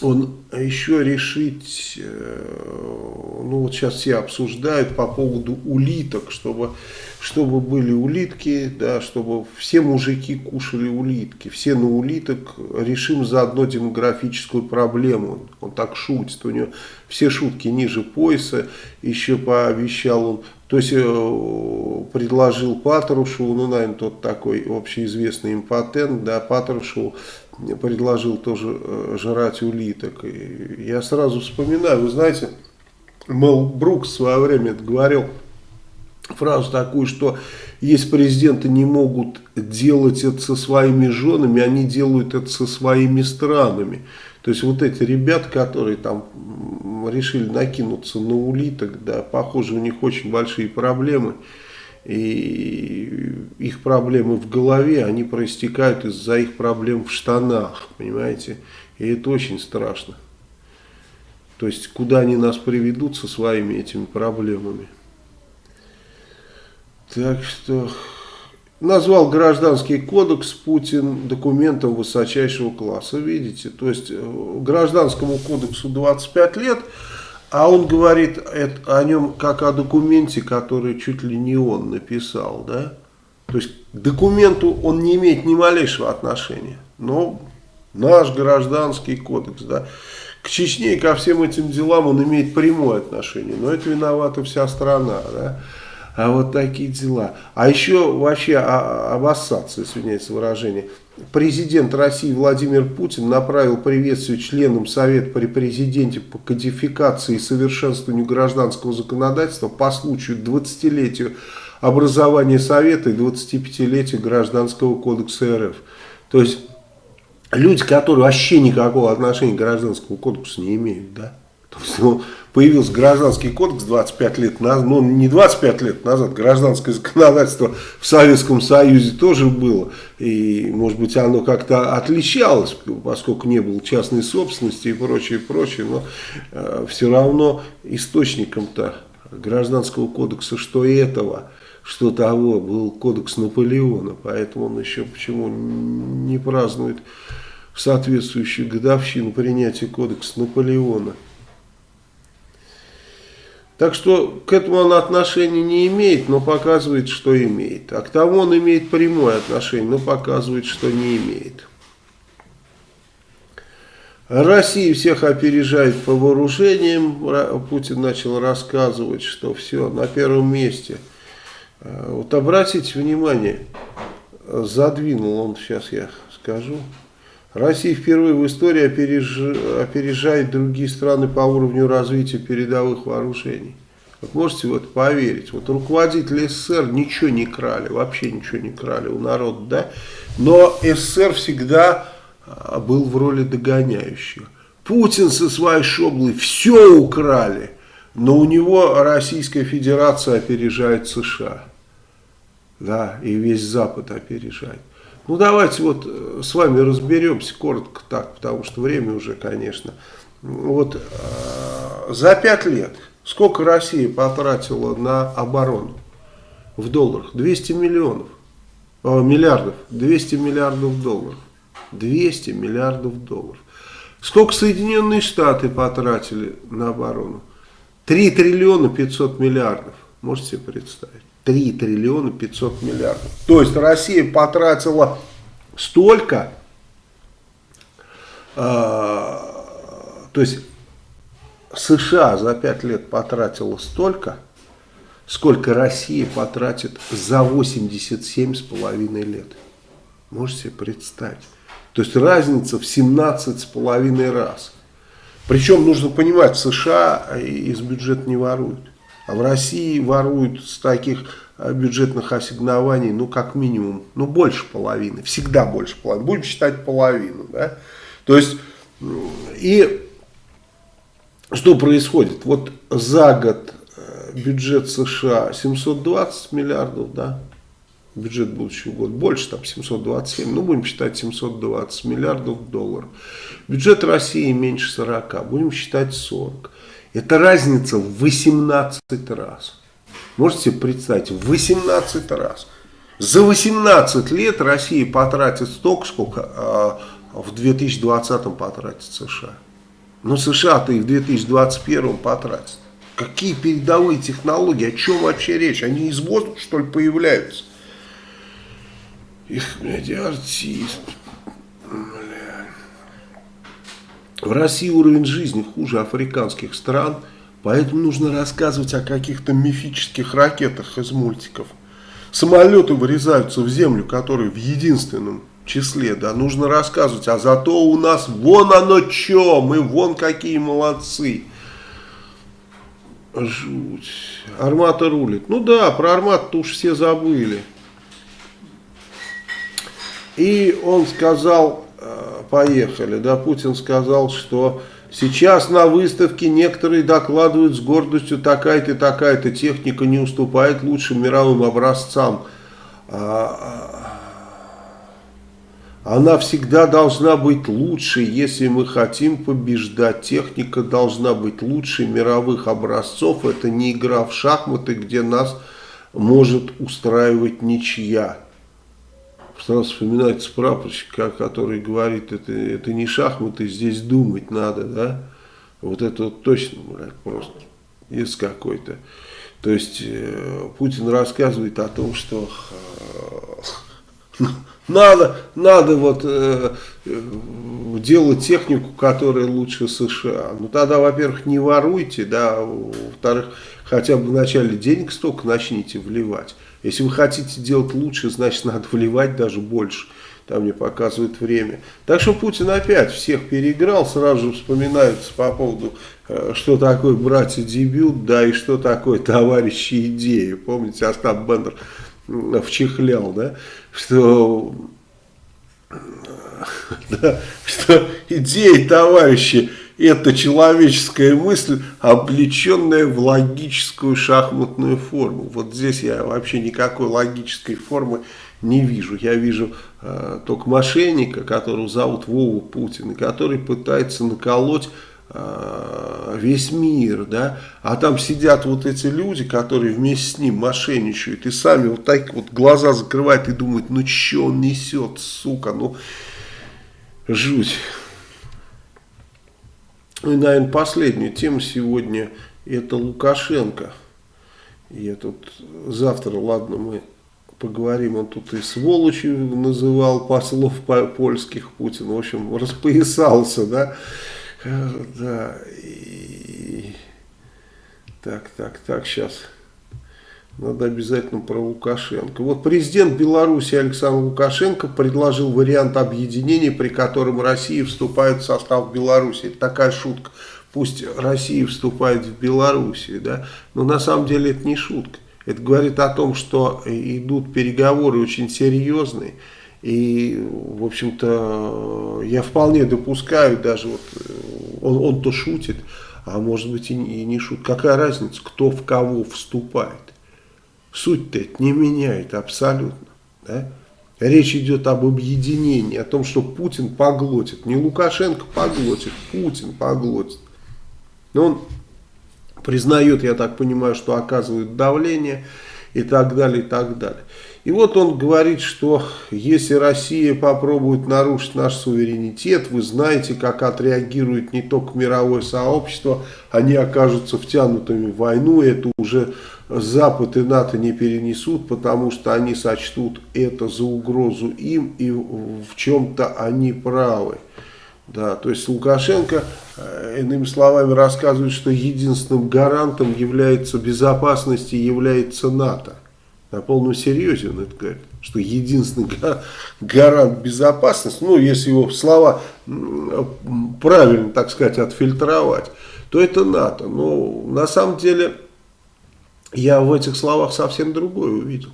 он еще решить, э, ну вот сейчас все обсуждают по поводу улиток, чтобы, чтобы были улитки, да, чтобы все мужики кушали улитки, все на улиток решим заодно демографическую проблему. Он, он так шутит, у него все шутки ниже пояса, еще пообещал он, то есть э, предложил Патрушеву, ну, наверное, тот такой общеизвестный импотент, да, Патрушеву предложил тоже э, жрать улиток. И я сразу вспоминаю, вы знаете, Мел Брукс в свое время говорил фразу такую, что если президенты не могут делать это со своими женами, они делают это со своими странами. То есть вот эти ребята, которые там решили накинуться на улиток, да, похоже, у них очень большие проблемы. И их проблемы в голове, они проистекают из-за их проблем в штанах, понимаете? И это очень страшно. То есть, куда они нас приведут со своими этими проблемами. Так что, назвал гражданский кодекс Путин документом высочайшего класса, видите. То есть, э, гражданскому кодексу 25 лет, а он говорит о нем как о документе, который чуть ли не он написал, да. То есть, к документу он не имеет ни малейшего отношения. Но наш гражданский кодекс, да. К Чечне и ко всем этим делам он имеет прямое отношение. Но это виновата вся страна, да. А вот такие дела. А еще вообще обоссаться, извиняется выражение. Президент России Владимир Путин направил приветствие членам Совета при президенте по кодификации и совершенствованию гражданского законодательства по случаю 20-летию образования Совета и 25-летию Гражданского кодекса РФ. То есть люди, которые вообще никакого отношения к гражданскому кодексу не имеют, да? Появился гражданский кодекс 25 лет назад, ну не 25 лет назад, гражданское законодательство в Советском Союзе тоже было. И может быть оно как-то отличалось, поскольку не было частной собственности и прочее, прочее. Но э, все равно источником-то гражданского кодекса, что этого, что того, был кодекс Наполеона. Поэтому он еще почему не празднует соответствующую годовщину принятия кодекса Наполеона. Так что к этому он отношения не имеет, но показывает, что имеет. А к тому он имеет прямое отношение, но показывает, что не имеет. Россия всех опережает по вооружениям. Путин начал рассказывать, что все на первом месте. А, вот обратите внимание, задвинул он, сейчас я скажу. Россия впервые в истории опережает другие страны по уровню развития передовых вооружений. Вот можете в это поверить. Вот руководители СССР ничего не крали, вообще ничего не крали у народа, да? Но СССР всегда а, был в роли догоняющего. Путин со своей шоблой все украли, но у него Российская Федерация опережает США. Да, и весь Запад опережает. Ну давайте вот э, с вами разберемся коротко так, потому что время уже, конечно. Вот э, за пять лет сколько Россия потратила на оборону в долларах? 200 миллионов, э, миллиардов, 200 миллиардов долларов. 200 миллиардов долларов. Сколько Соединенные Штаты потратили на оборону? 3 триллиона 500 миллиардов. Можете себе представить? 3 триллиона 500 миллиардов. То есть Россия потратила столько, э, то есть США за 5 лет потратила столько, сколько Россия потратит за 87,5 лет. Можете себе представить? То есть разница в 17,5 раз. Причем нужно понимать, США из бюджета не воруют. А в России воруют с таких э, бюджетных ассигнований, ну, как минимум, ну, больше половины, всегда больше половины, будем считать половину, да, то есть, и что происходит, вот за год э, бюджет США 720 миллиардов, да, бюджет будущего года больше, там 727, ну, будем считать 720 миллиардов долларов, бюджет России меньше 40, будем считать 40, это разница в 18 раз. Можете себе представить, в 18 раз. За 18 лет Россия потратит столько, сколько э, в 2020 потратит США. Но США-то и в 2021 потратит. Какие передовые технологии, о чем вообще речь? Они из воздуха, что ли, появляются? Их, блядь, артист. В России уровень жизни хуже африканских стран, поэтому нужно рассказывать о каких-то мифических ракетах из мультиков. Самолеты вырезаются в землю, которые в единственном числе, да, нужно рассказывать, а зато у нас вон оно что, мы вон какие молодцы. Жуть. Армата рулит. Ну да, про Армат-то уж все забыли. И он сказал, поехали, да, Путин сказал, что сейчас на выставке некоторые докладывают с гордостью, такая-то, такая-то техника не уступает лучшим мировым образцам. А, а, она всегда должна быть лучше, если мы хотим побеждать. Техника должна быть лучше мировых образцов. Это не игра в шахматы, где нас может устраивать ничья сразу вспоминается прапорщик, который говорит, это, это не шахматы, здесь думать надо, да. Вот это вот точно, блядь, просто из какой-то. То есть э, Путин рассказывает о том, что э, надо, надо вот э, делать технику, которая лучше США. Ну тогда, во-первых, не воруйте, да, во-вторых, хотя бы вначале денег столько начните вливать. Если вы хотите делать лучше, значит надо вливать даже больше. Там мне показывает время. Так что Путин опять всех переиграл. Сразу же вспоминается по поводу, э, что такое братья дебют, да, и что такое товарищи идеи. Помните, Остап Бендер вчихлял, да, что, да, что идеи товарищи это человеческая мысль, облеченная в логическую шахматную форму. Вот здесь я вообще никакой логической формы не вижу. Я вижу э, только мошенника, которого зовут Вова Путин, который пытается наколоть э, весь мир, да, а там сидят вот эти люди, которые вместе с ним мошенничают, и сами вот так вот глаза закрывают и думают, ну что он несет, сука, ну жуть. Ну и, наверное, последняя тема сегодня это Лукашенко. Я тут завтра, ладно, мы поговорим, он тут и сволочью называл послов польских Путин, в общем, распоясался, да, да, и... так, так, так, сейчас... Надо обязательно про Лукашенко. Вот президент Беларуси Александр Лукашенко предложил вариант объединения, при котором Россия вступает в состав Беларуси. Это такая шутка. Пусть Россия вступает в Белоруссию, да, но на самом деле это не шутка. Это говорит о том, что идут переговоры очень серьезные. И, в общем-то, я вполне допускаю, даже вот он, он шутит, а может быть и не шутит. Какая разница, кто в кого вступает? Суть-то это не меняет абсолютно. Да? Речь идет об объединении, о том, что Путин поглотит. Не Лукашенко поглотит, Путин поглотит. Но он признает, я так понимаю, что оказывает давление и так далее, и так далее. И вот он говорит, что если Россия попробует нарушить наш суверенитет, вы знаете, как отреагирует не только мировое сообщество, они окажутся втянутыми в войну, это уже Запад и НАТО не перенесут, потому что они сочтут это за угрозу им, и в чем-то они правы. Да, то есть Лукашенко, э, иными словами, рассказывает, что единственным гарантом является безопасности является НАТО. На полном серьезе он это говорит, что единственный гарант безопасности, ну, если его слова правильно, так сказать, отфильтровать, то это НАТО. Но на самом деле я в этих словах совсем другое увидел.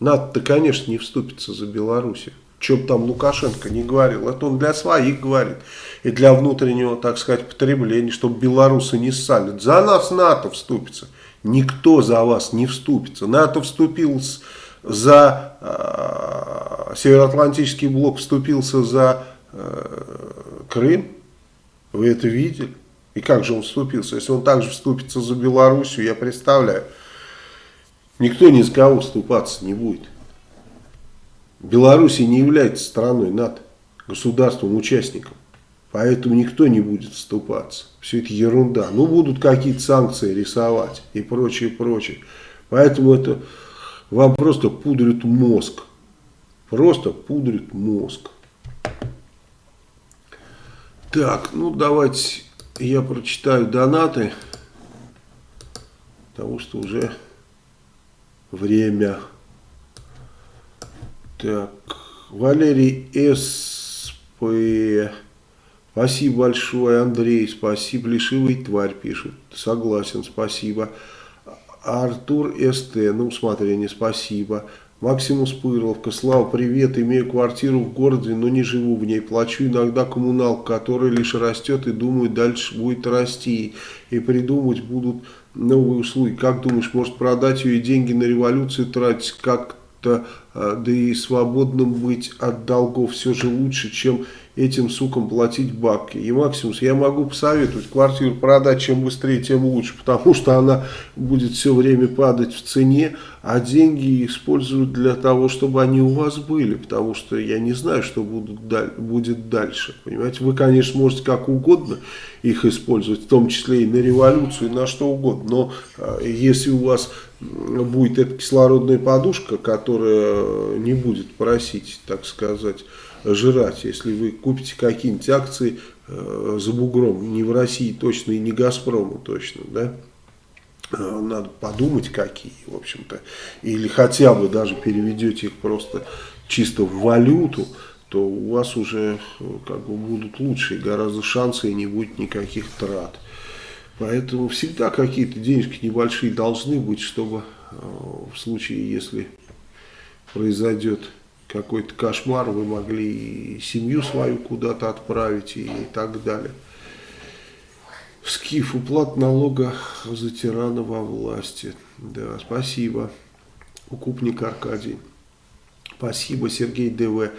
НАТО-то, конечно, не вступится за Белоруссию. Бы там Лукашенко не говорил, это он для своих говорит. И для внутреннего, так сказать, потребления, чтобы белорусы не ссали. За нас НАТО вступится. Никто за вас не вступится. НАТО вступил за э, Североатлантический блок, вступился за э, Крым. Вы это видели? И как же он вступился? Если он также вступится за Белоруссию, я представляю. Никто ни с кого вступаться не будет. Белоруссия не является страной НАТО, государством-участником. Поэтому никто не будет вступаться. Все это ерунда. Ну, будут какие-то санкции рисовать и прочее, прочее. Поэтому это вам просто пудрит мозг. Просто пудрит мозг. Так, ну давайте я прочитаю донаты. Потому что уже время. Так, Валерий СП Спасибо большое, Андрей, спасибо. Лишивый тварь пишет. Согласен, спасибо. Артур СТ, на усмотрение, спасибо. Максимус Пырловка, Слава, привет, имею квартиру в городе, но не живу в ней, плачу иногда коммуналку, которая лишь растет и думаю, дальше будет расти, и придумывать будут новые услуги. Как думаешь, может продать ее и деньги на революцию тратить, как-то, а, да и свободным быть от долгов все же лучше, чем этим сукам платить бабки. И Максимус, я могу посоветовать квартиру продать чем быстрее, тем лучше, потому что она будет все время падать в цене, а деньги используют для того, чтобы они у вас были, потому что я не знаю, что будут, будет дальше. Понимаете, вы, конечно, можете как угодно их использовать, в том числе и на революцию, и на что угодно, но а, если у вас будет эта кислородная подушка, которая не будет просить, так сказать, жрать. Если вы купите какие-нибудь акции э, за бугром, не в России точно и не Газпрому точно, да, э, надо подумать какие, в общем-то, или хотя бы даже переведете их просто чисто в валюту, то у вас уже э, как бы будут лучшие гораздо шансы и не будет никаких трат. Поэтому всегда какие-то денежки небольшие должны быть, чтобы э, в случае, если произойдет какой-то кошмар, вы могли и семью свою куда-то отправить и так далее. Скиф, уплат налога за тирана во власти. Да, спасибо. Укупник Аркадий. Спасибо, Сергей ДВ.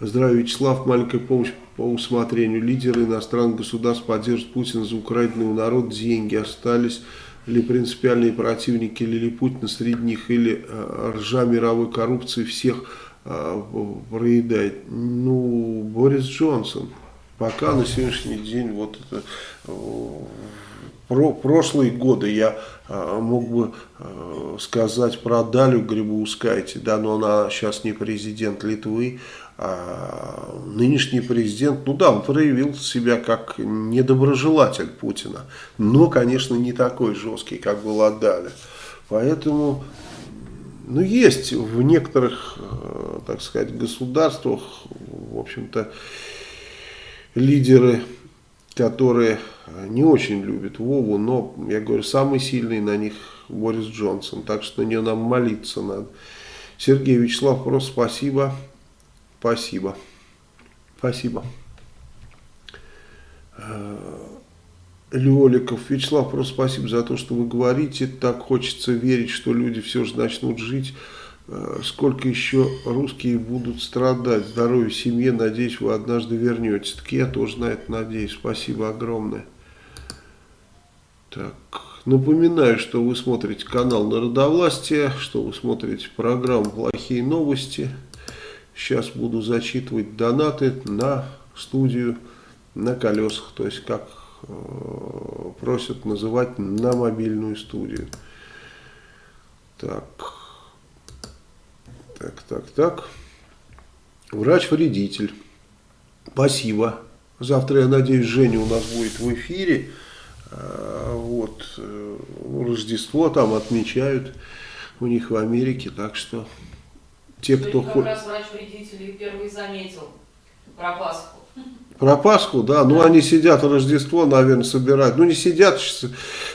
Здравия, Вячеслав. Маленькая помощь по усмотрению. Лидеры иностранных государств поддержат Путина за украденный у народ деньги. Остались ли принципиальные противники Лилипутина среди них, или э, ржа мировой коррупции всех проедает. Ну, Борис Джонсон. Пока на сегодняшний день вот это про прошлые годы я э, мог бы э, сказать про Далю Грибоускайте, да, но она сейчас не президент Литвы, а нынешний президент, ну да, он проявил себя как недоброжелатель Путина, но, конечно, не такой жесткий, как была Даля. Поэтому ну, есть в некоторых, э, так сказать, государствах, в общем-то, лидеры, которые не очень любят Вову, но, я говорю, самый сильный на них Борис Джонсон, так что на нее нам молиться надо. Сергей Вячеслав, просто спасибо, спасибо, спасибо. Леоликов. Вячеслав, просто спасибо за то, что вы говорите. Так хочется верить, что люди все же начнут жить. Э, сколько еще русские будут страдать? Здоровья семье. Надеюсь, вы однажды вернетесь. Так я тоже на это надеюсь. Спасибо огромное. Так, напоминаю, что вы смотрите канал Народовластия, что вы смотрите программу «Плохие новости». Сейчас буду зачитывать донаты на студию на колесах, то есть как просят называть на мобильную студию. Так, так, так, так. Врач-вредитель. Спасибо. Завтра, я надеюсь, Женя у нас будет в эфире. Э, вот, э, Рождество там отмечают у них в Америке, так что те, кто... Как раз врач-вредитель первый заметил про Пасху. Про Пасху, да, ну они сидят Рождество, наверное, собирают. Ну не сидят,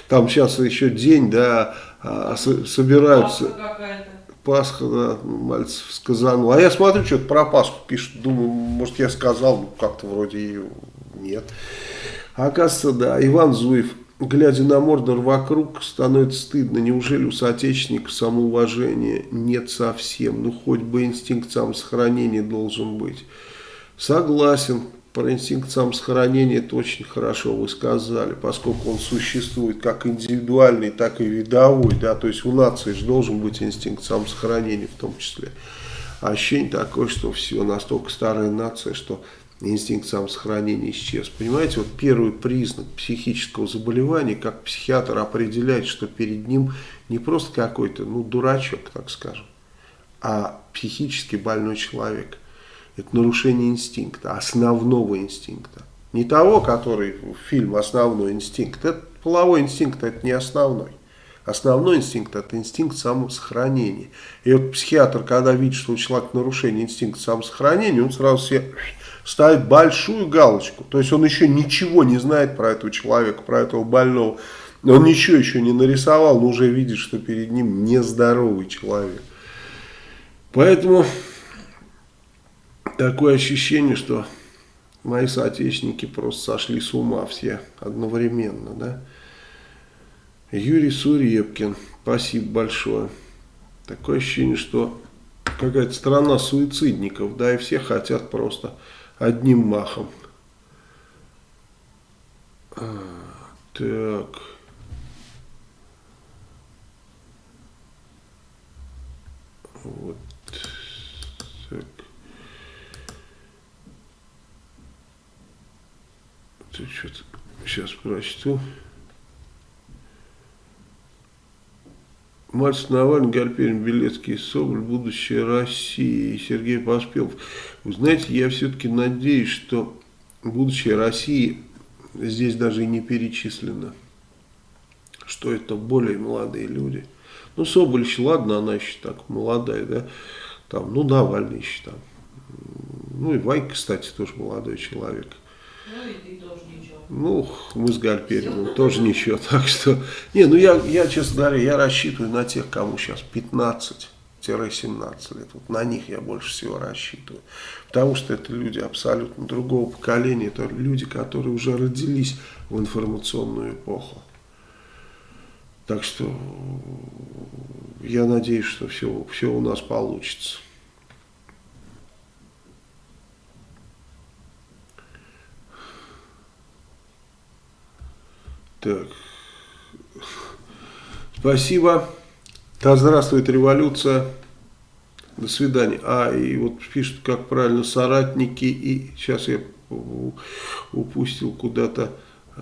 там сейчас еще день, да, а, собираются. Пасха Пасха, да, Мальцев сказал. А я смотрю, что-то про Пасху пишут, думаю, может я сказал, ну как-то вроде и нет. Оказывается, да, Иван Зуев, глядя на Мордор вокруг, становится стыдно. Неужели у соотечественников самоуважения нет совсем? Ну хоть бы инстинкт самосохранения должен быть. Согласен, про инстинкт самосохранения это очень хорошо вы сказали, поскольку он существует как индивидуальный, так и видовой, да, то есть у нации же должен быть инстинкт самосохранения в том числе. А ощущение такое, что все, настолько старая нация, что инстинкт самосохранения исчез. Понимаете, вот первый признак психического заболевания, как психиатр определяет, что перед ним не просто какой-то, ну, дурачок, так скажем, а психически больной человек – это нарушение инстинкта, основного инстинкта. Не того, который фильм «Основной инстинкт». Это половой инстинкт, это не основной. Основной инстинкт – это инстинкт самосохранения. И вот психиатр, когда видит, что у человека нарушение инстинкта самосохранения, он сразу себе ставит большую галочку. То есть он еще ничего не знает про этого человека, про этого больного. Он ничего еще не нарисовал, но уже видит, что перед ним нездоровый человек. Поэтому такое ощущение, что мои соотечественники просто сошли с ума все одновременно. Да? Юрий Сурепкин, спасибо большое. Такое ощущение, что какая-то страна суицидников, да, и все хотят просто одним махом. А, так. Вот. Так. Тут что-то сейчас прочту. Мальцев Навальный, Гальперин, Белецкий, Соболь, будущее России, Сергей Поспелов. Вы знаете, я все-таки надеюсь, что будущее России здесь даже и не перечислено. Что это более молодые люди. Ну, Соболь еще, ладно, она еще так молодая, да. Там, ну, Навальный еще там. Ну, и Ванька, кстати, тоже молодой человек. Ну, и ты тоже ничего. Ну, мы с Гальпериным тоже ничего. Так что, не, ну я, я, честно говоря, я рассчитываю на тех, кому сейчас 15-17 лет. Вот на них я больше всего рассчитываю. Потому что это люди абсолютно другого поколения. Это люди, которые уже родились в информационную эпоху. Так что я надеюсь, что все, все у нас получится. Так. Спасибо. Да здравствует революция. До свидания. А, и вот пишут, как правильно, соратники и... Сейчас я упустил куда-то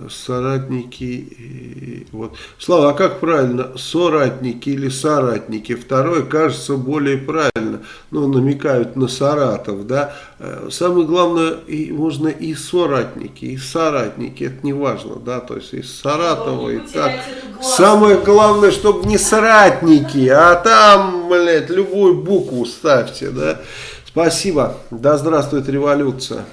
соратники. Вот. Слава, а как правильно, соратники или соратники? Второе кажется более правильно. Ну, намекают на Саратов, да. Э, самое главное, и, можно и соратники, и соратники, это не важно, да, то есть из Саратова и так. Самое главное, чтобы не соратники, а там, блядь, любую букву ставьте, да. Спасибо, да здравствует революция.